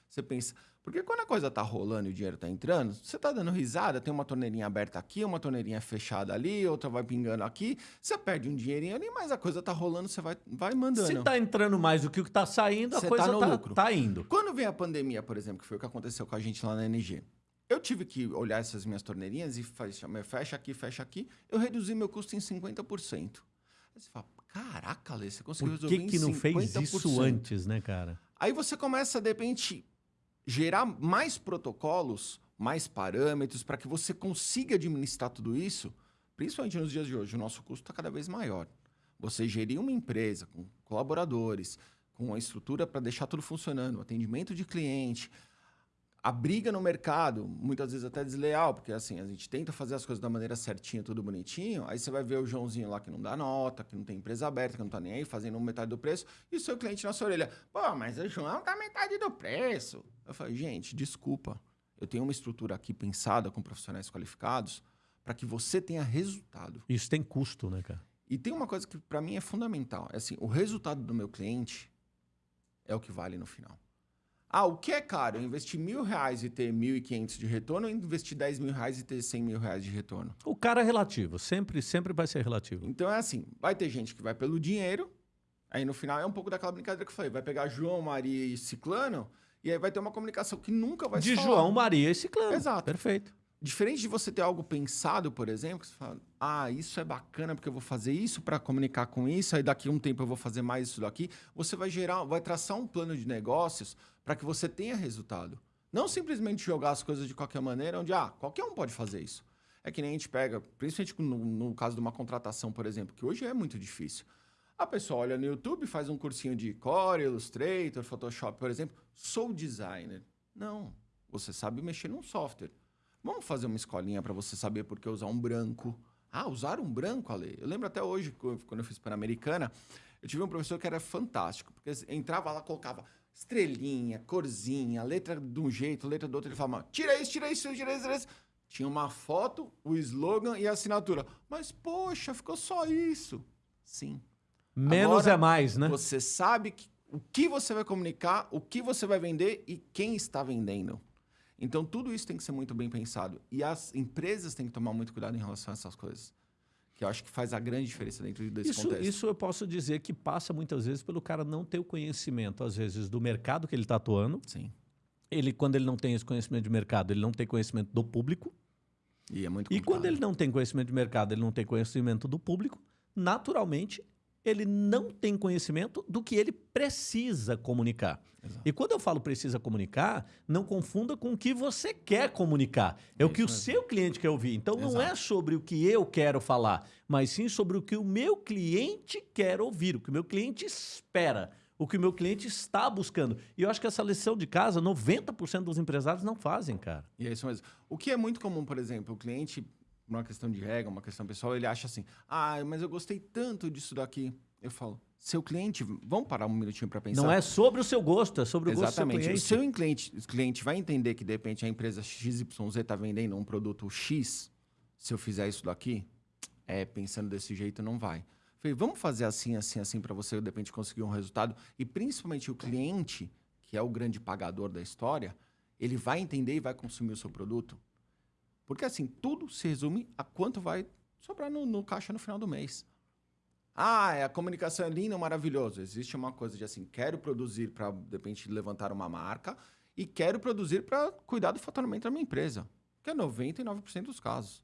Você pensa, porque quando a coisa tá rolando e o dinheiro tá entrando, você tá dando risada, tem uma torneirinha aberta aqui, uma torneirinha fechada ali, outra vai pingando aqui, você perde um dinheirinho ali, mas a coisa tá rolando, você vai, vai mandando. Se tá entrando mais do que o que tá saindo, a você coisa tá, no tá, lucro. tá indo. Quando vem a pandemia, por exemplo, que foi o que aconteceu com a gente lá na NG, eu tive que olhar essas minhas torneirinhas e fecha, fecha aqui, fecha aqui, eu reduzi meu custo em 50%. Aí você fala, caraca, Lê, você conseguiu Por que resolver que não fez isso antes, né, cara? Aí você começa, de repente, gerar mais protocolos, mais parâmetros, para que você consiga administrar tudo isso, principalmente nos dias de hoje, o nosso custo está cada vez maior. Você gerir uma empresa com colaboradores, com a estrutura para deixar tudo funcionando, atendimento de cliente, a briga no mercado, muitas vezes até desleal, porque assim, a gente tenta fazer as coisas da maneira certinha, tudo bonitinho, aí você vai ver o Joãozinho lá que não dá nota, que não tem empresa aberta, que não tá nem aí, fazendo metade do preço, e o seu cliente na sua orelha, pô, mas o João tá metade do preço. Eu falei, gente, desculpa, eu tenho uma estrutura aqui pensada com profissionais qualificados para que você tenha resultado. Isso tem custo, né, cara? E tem uma coisa que para mim é fundamental, é assim, o resultado do meu cliente é o que vale no final. Ah, o que é caro? Investir mil reais e ter mil e quinhentos de retorno ou investir dez mil reais e ter cem mil reais de retorno? O cara é relativo, sempre, sempre vai ser relativo. Então é assim, vai ter gente que vai pelo dinheiro, aí no final é um pouco daquela brincadeira que eu falei, vai pegar João, Maria e Ciclano, e aí vai ter uma comunicação que nunca vai de se De João, Maria e Ciclano. Exato. Perfeito. Diferente de você ter algo pensado, por exemplo, que você fala, ah, isso é bacana porque eu vou fazer isso para comunicar com isso, aí daqui a um tempo eu vou fazer mais isso daqui. Você vai gerar, vai traçar um plano de negócios para que você tenha resultado. Não simplesmente jogar as coisas de qualquer maneira, onde, ah, qualquer um pode fazer isso. É que nem a gente pega, principalmente no, no caso de uma contratação, por exemplo, que hoje é muito difícil. A pessoa olha no YouTube, faz um cursinho de Core, Illustrator, Photoshop, por exemplo. Sou designer. Não, você sabe mexer num software. Vamos fazer uma escolinha para você saber por que usar um branco. Ah, usar um branco, Ale. Eu lembro até hoje, quando eu fiz Pan-Americana, eu tive um professor que era fantástico, porque entrava lá, colocava estrelinha, corzinha, letra de um jeito, letra do outro. Ele falava, tira isso, tira isso, tira isso, tira isso. Tinha uma foto, o slogan e a assinatura. Mas, poxa, ficou só isso. Sim. Menos Agora, é mais, né? Você sabe que, o que você vai comunicar, o que você vai vender e quem está vendendo. Então, tudo isso tem que ser muito bem pensado. E as empresas têm que tomar muito cuidado em relação a essas coisas. Que eu acho que faz a grande diferença dentro desse isso, contexto. Isso eu posso dizer que passa muitas vezes pelo cara não ter o conhecimento, às vezes, do mercado que ele está atuando. Sim. Ele, quando ele não tem esse conhecimento de mercado, ele não tem conhecimento do público. E é muito complicado. E quando ele não tem conhecimento de mercado, ele não tem conhecimento do público, naturalmente ele não tem conhecimento do que ele precisa comunicar. Exato. E quando eu falo precisa comunicar, não confunda com o que você quer comunicar. É, é o que o seu cliente quer ouvir. Então Exato. não é sobre o que eu quero falar, mas sim sobre o que o meu cliente quer ouvir, o que o meu cliente espera, o que o meu cliente está buscando. E eu acho que essa lição de casa, 90% dos empresários não fazem, cara. E é isso mesmo. O que é muito comum, por exemplo, o cliente uma questão de regra, uma questão pessoal, ele acha assim: ah, mas eu gostei tanto disso daqui. Eu falo: seu cliente, vamos parar um minutinho para pensar. Não é sobre o seu gosto, é sobre o Exatamente. gosto do seu cliente. O seu cliente, o cliente vai entender que, de repente, a empresa XYZ está vendendo um produto X. Se eu fizer isso daqui, é, pensando desse jeito, não vai. Falei, vamos fazer assim, assim, assim, para você, de repente, conseguir um resultado. E, principalmente, o cliente, que é o grande pagador da história, ele vai entender e vai consumir o seu produto. Porque, assim, tudo se resume a quanto vai sobrar no, no caixa no final do mês. Ah, é, a comunicação é linda, maravilhoso. Existe uma coisa de assim, quero produzir para, de repente, levantar uma marca e quero produzir para cuidar do faturamento da minha empresa, que é 99% dos casos.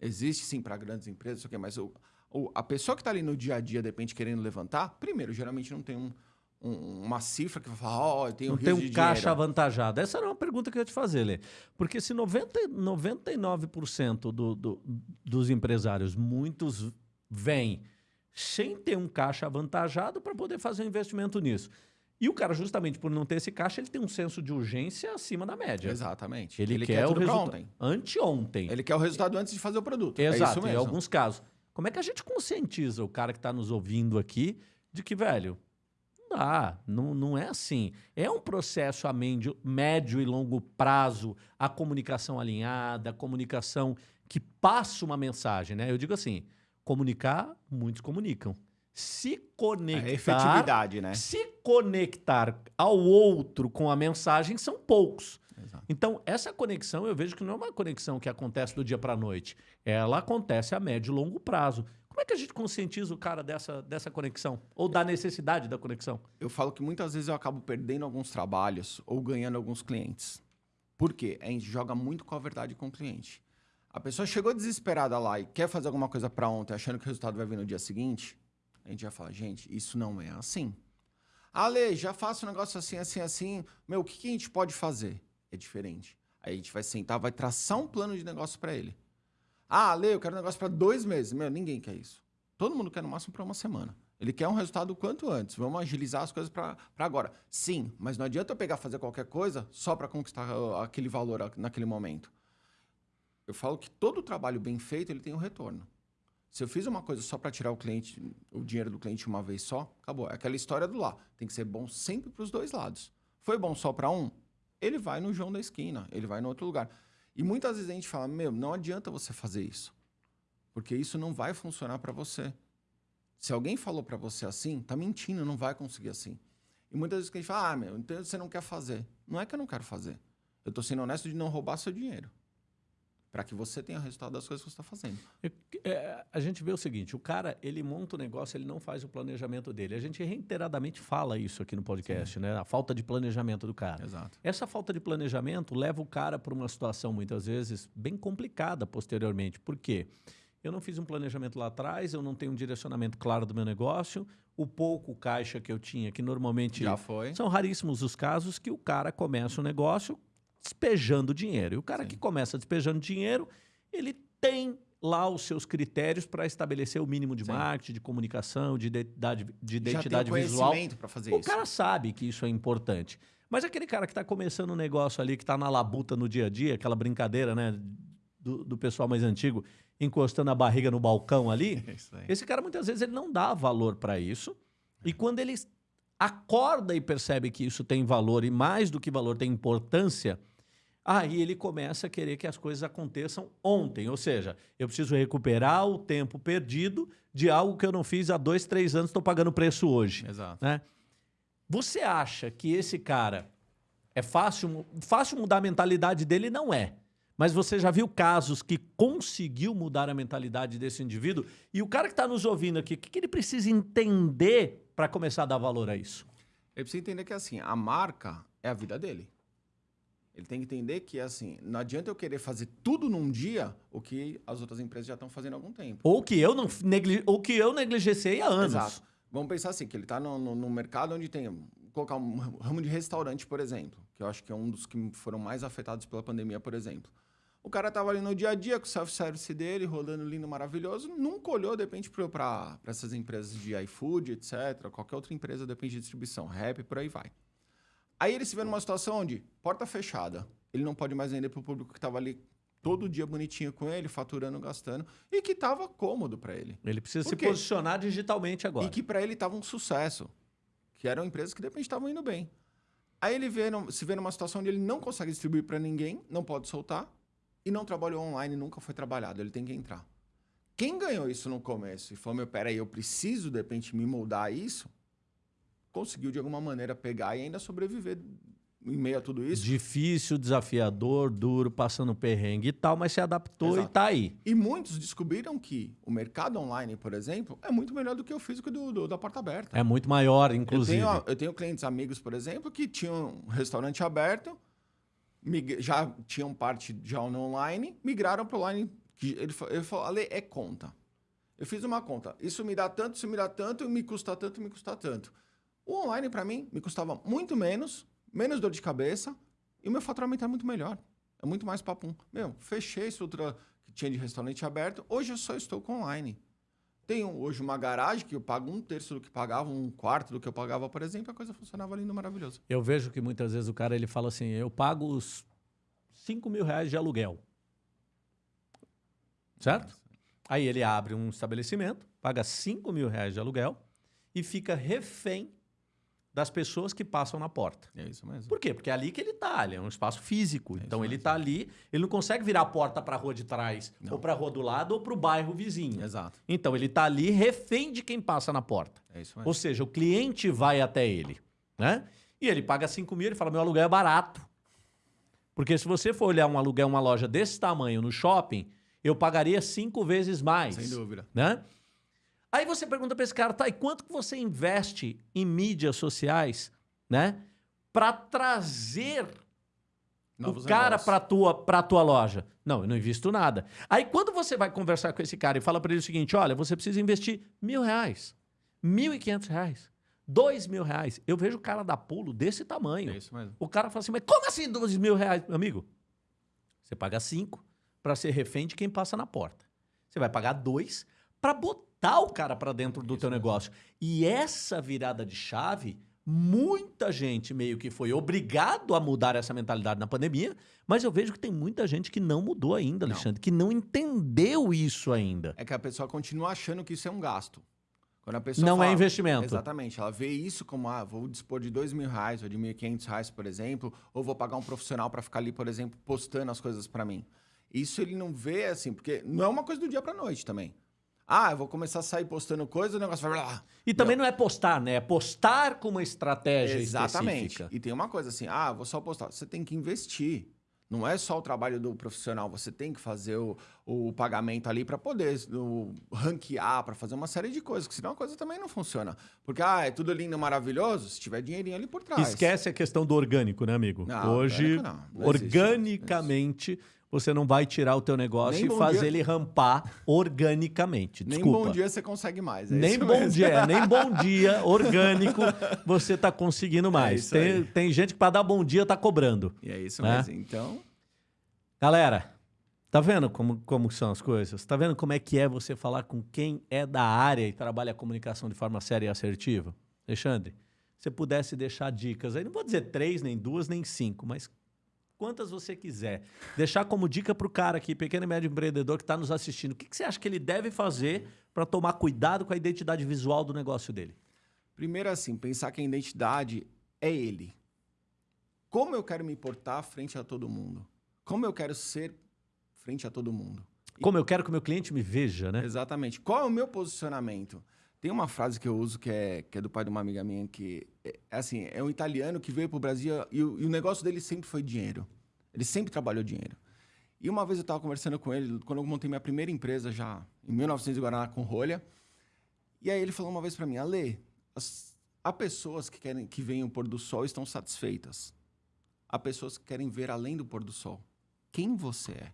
Existe sim para grandes empresas, mas o, o, a pessoa que está ali no dia a dia, de repente, querendo levantar, primeiro, geralmente não tem um, um, uma cifra que vai falar, ó, oh, eu tenho Não tem um caixa dinheiro. avantajado. Essa era uma pergunta que eu ia te fazer, Lê. Porque se 90, 99% do, do, dos empresários, muitos vêm sem ter um caixa avantajado para poder fazer um investimento nisso. E o cara, justamente por não ter esse caixa, ele tem um senso de urgência acima da média. Exatamente. Ele, ele quer, quer o resultado ontem. Anteontem. Ele quer o resultado antes de fazer o produto. É Exato, é em alguns casos. Como é que a gente conscientiza o cara que está nos ouvindo aqui de que, velho, não dá, não, não é assim. É um processo a médio, médio e longo prazo, a comunicação alinhada, a comunicação que passa uma mensagem, né? Eu digo assim, Comunicar, muitos comunicam. Se conectar. A efetividade, né? Se conectar ao outro com a mensagem são poucos. Exato. Então, essa conexão eu vejo que não é uma conexão que acontece do dia para a noite. Ela acontece a médio e longo prazo. Como é que a gente conscientiza o cara dessa, dessa conexão? Ou da necessidade da conexão? Eu falo que muitas vezes eu acabo perdendo alguns trabalhos ou ganhando alguns clientes. Por quê? A gente joga muito com a verdade com o cliente. A pessoa chegou desesperada lá e quer fazer alguma coisa para ontem, achando que o resultado vai vir no dia seguinte, a gente vai falar, gente, isso não é assim. Ale, já faço um negócio assim, assim, assim. Meu, o que, que a gente pode fazer? É diferente. Aí a gente vai sentar, vai traçar um plano de negócio para ele. Ah, Ale, eu quero um negócio para dois meses. Meu, ninguém quer isso. Todo mundo quer no máximo para uma semana. Ele quer um resultado o quanto antes. Vamos agilizar as coisas para agora. Sim, mas não adianta eu pegar fazer qualquer coisa só para conquistar aquele valor naquele momento eu falo que todo trabalho bem feito ele tem um retorno. Se eu fiz uma coisa só para tirar o cliente, o dinheiro do cliente uma vez só, acabou. É aquela história do lá. Tem que ser bom sempre para os dois lados. Foi bom só para um? Ele vai no João da esquina, ele vai no outro lugar. E muitas vezes a gente fala: meu, não adianta você fazer isso, porque isso não vai funcionar para você. Se alguém falou para você assim, tá mentindo, não vai conseguir assim. E muitas vezes a gente fala: ah, meu, então você não quer fazer. Não é que eu não quero fazer. Eu estou sendo honesto de não roubar seu dinheiro para que você tenha o resultado das coisas que você está fazendo. É, a gente vê o seguinte, o cara, ele monta o negócio, ele não faz o planejamento dele. A gente reiteradamente fala isso aqui no podcast, Sim. né? A falta de planejamento do cara. Exato. Essa falta de planejamento leva o cara para uma situação, muitas vezes, bem complicada posteriormente. Por quê? Eu não fiz um planejamento lá atrás, eu não tenho um direcionamento claro do meu negócio, o pouco caixa que eu tinha, que normalmente Já foi. são raríssimos os casos que o cara começa o um negócio despejando dinheiro. E o cara Sim. que começa despejando dinheiro, ele tem lá os seus critérios para estabelecer o mínimo de Sim. marketing, de comunicação, de identidade, de identidade Já tem visual. para fazer o isso. O cara sabe que isso é importante. Mas aquele cara que está começando um negócio ali, que está na labuta no dia a dia, aquela brincadeira, né, do, do pessoal mais antigo, encostando a barriga no balcão ali, *laughs* esse cara muitas vezes ele não dá valor para isso. E quando ele acorda e percebe que isso tem valor e mais do que valor tem importância, Aí ele começa a querer que as coisas aconteçam ontem. Ou seja, eu preciso recuperar o tempo perdido de algo que eu não fiz há dois, três anos, estou pagando preço hoje. Exato. Né? Você acha que esse cara é fácil, fácil mudar a mentalidade dele? Não é. Mas você já viu casos que conseguiu mudar a mentalidade desse indivíduo? E o cara que está nos ouvindo aqui, o que, que ele precisa entender para começar a dar valor a isso? Ele precisa entender que assim, a marca é a vida dele. Ele tem que entender que, assim, não adianta eu querer fazer tudo num dia o que as outras empresas já estão fazendo há algum tempo. Ou que eu não negli... ou que eu negligenciei há anos. Exato. Vamos pensar assim, que ele está no, no, no, mercado onde tem, colocar um ramo de restaurante, por exemplo, que eu acho que é um dos que foram mais afetados pela pandemia, por exemplo. O cara estava ali no dia a dia com o self-service dele, rolando lindo, maravilhoso, nunca olhou, de repente, para essas empresas de iFood, etc., qualquer outra empresa, depende de distribuição, rap, por aí vai. Aí ele se vê numa situação onde, porta fechada, ele não pode mais vender para o público que estava ali todo dia bonitinho com ele, faturando, gastando, e que estava cômodo para ele. Ele precisa se posicionar digitalmente agora. E que para ele estava um sucesso, que eram empresas que de repente estavam indo bem. Aí ele vê, se vê numa situação onde ele não consegue distribuir para ninguém, não pode soltar, e não trabalhou online, nunca foi trabalhado, ele tem que entrar. Quem ganhou isso no começo e falou, meu, peraí, eu preciso de repente me moldar a isso, conseguiu de alguma maneira pegar e ainda sobreviver em meio a tudo isso. Difícil, desafiador, duro, passando perrengue e tal, mas se adaptou Exato. e tá aí. E muitos descobriram que o mercado online, por exemplo, é muito melhor do que o físico do, do da porta aberta. É muito maior, inclusive. Eu tenho, eu tenho clientes amigos, por exemplo, que tinham um restaurante aberto, já tinham parte já no online, migraram para o online. Ele, ele falou, Ale, é conta. Eu fiz uma conta. Isso me dá tanto, isso me dá tanto, me custa tanto, me custa tanto. O online, para mim, me custava muito menos menos dor de cabeça e o meu faturamento é muito melhor. É muito mais papum. Meu, fechei a estrutura que tinha de restaurante aberto, hoje eu só estou com online. Tenho hoje uma garagem que eu pago um terço do que pagava, um quarto do que eu pagava, por exemplo, a coisa funcionava lindo, maravilhoso. Eu vejo que muitas vezes o cara ele fala assim: eu pago os 5 mil reais de aluguel. Certo? Aí ele abre um estabelecimento, paga 5 mil reais de aluguel e fica refém das pessoas que passam na porta. É isso mesmo. Por quê? Porque é ali que ele está, ele é um espaço físico. É então ele está ali, ele não consegue virar a porta para a rua de trás, não. ou para a rua do lado, ou para o bairro vizinho. Exato. Então ele está ali refém de quem passa na porta. É isso mesmo. Ou seja, o cliente vai até ele, né? E ele paga 5 mil, ele fala, meu aluguel é barato. Porque se você for olhar um aluguel, uma loja desse tamanho no shopping, eu pagaria cinco vezes mais. Sem dúvida. Né? Aí você pergunta para esse cara, tá, e quanto que você investe em mídias sociais, né? Para trazer Novos o cara para tua para tua loja. Não, eu não invisto nada. Aí quando você vai conversar com esse cara e fala para ele o seguinte, olha, você precisa investir mil reais, mil e quinhentos reais, dois mil reais. Eu vejo o cara dar pulo desse tamanho. É isso mesmo. O cara fala assim, mas como assim dois mil reais, meu amigo? Você paga cinco para ser refém de quem passa na porta. Você vai pagar dois para botar botar o cara para dentro do Isso teu negócio. E essa virada de chave, muita gente meio que foi obrigado a mudar essa mentalidade na pandemia, mas eu vejo que tem muita gente que não mudou ainda, Alexandre, não. que não entendeu isso ainda. É que a pessoa continua achando que isso é um gasto. Quando a pessoa não é fala, é investimento. Exatamente. Ela vê isso como, ah, vou dispor de dois mil reais ou de mil e quinhentos reais, por exemplo, ou vou pagar um profissional para ficar ali, por exemplo, postando as coisas para mim. Isso ele não vê assim, porque não é uma coisa do dia para noite também. Ah, eu vou começar a sair postando coisa, o negócio vai lá. E também não é postar, né? É postar com uma estratégia Exatamente. Específica. E tem uma coisa assim, ah, vou só postar. Você tem que investir. Não é só o trabalho do profissional, você tem que fazer o, o pagamento ali para poder o, ranquear, para fazer uma série de coisas, porque senão a coisa também não funciona. Porque, ah, é tudo lindo, maravilhoso, se tiver dinheirinho ali por trás. Esquece a questão do orgânico, né, amigo? Não, Hoje, não. Não organicamente, você não vai tirar o teu negócio nem e fazer dia... ele rampar organicamente. Desculpa. Nem bom dia você consegue mais. É nem bom mesmo. dia, nem bom *laughs* dia orgânico você está conseguindo mais. É tem, tem gente que para dar bom dia está cobrando. E é isso né? mesmo. Então, galera, tá vendo como, como são as coisas? Tá vendo como é que é você falar com quem é da área e trabalha a comunicação de forma séria e assertiva? Alexandre, se pudesse deixar dicas aí, não vou dizer três, nem duas, nem cinco, mas quantas você quiser. Deixar como dica para o cara aqui, pequeno e médio empreendedor que está nos assistindo, o que, que você acha que ele deve fazer para tomar cuidado com a identidade visual do negócio dele? Primeiro, assim, pensar que a identidade é ele. Como eu quero me portar frente a todo mundo? Como eu quero ser frente a todo mundo? Como eu quero que o meu cliente me veja, né? Exatamente. Qual é o meu posicionamento? Tem uma frase que eu uso que é, que é do pai de uma amiga minha, que é, é assim, é um italiano que veio para o Brasil e o, e o negócio dele sempre foi dinheiro. Ele sempre trabalhou dinheiro. E uma vez eu estava conversando com ele, quando eu montei minha primeira empresa já, em 1900 Guaraná, com rolha. E aí ele falou uma vez para mim, Ale, as, há pessoas que querem que venham o pôr do sol estão satisfeitas. Há pessoas que querem ver além do pôr do sol. Quem você é?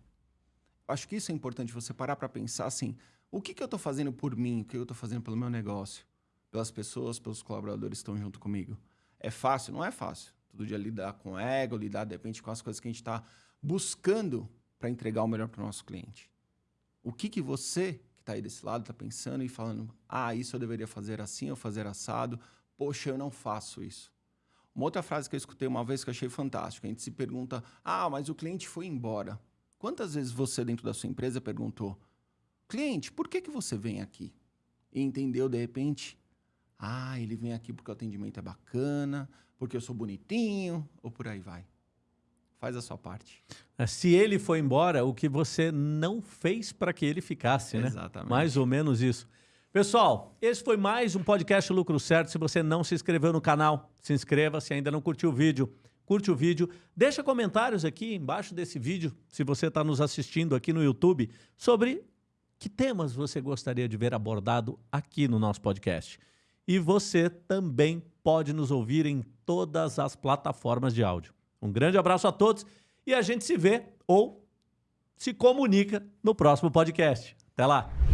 Acho que isso é importante, você parar para pensar assim, o que, que eu estou fazendo por mim? O que eu estou fazendo pelo meu negócio? Pelas pessoas, pelos colaboradores que estão junto comigo? É fácil? Não é fácil. Todo dia lidar com ego, lidar, de repente, com as coisas que a gente está buscando para entregar o melhor para o nosso cliente. O que, que você, que está aí desse lado, está pensando e falando, ah, isso eu deveria fazer assim ou fazer assado, poxa, eu não faço isso. Uma outra frase que eu escutei uma vez que eu achei fantástica, a gente se pergunta, ah, mas o cliente foi embora. Quantas vezes você, dentro da sua empresa, perguntou, cliente, por que, que você vem aqui? E entendeu, de repente, ah, ele vem aqui porque o atendimento é bacana, porque eu sou bonitinho, ou por aí vai. Faz a sua parte. É, se ele foi embora, o que você não fez para que ele ficasse, né? Exatamente. Mais ou menos isso. Pessoal, esse foi mais um podcast Lucro Certo. Se você não se inscreveu no canal, se inscreva. Se ainda não curtiu o vídeo, curte o vídeo. Deixa comentários aqui embaixo desse vídeo, se você está nos assistindo aqui no YouTube, sobre que temas você gostaria de ver abordado aqui no nosso podcast. E você também pode nos ouvir em todas as plataformas de áudio. Um grande abraço a todos e a gente se vê ou se comunica no próximo podcast. Até lá!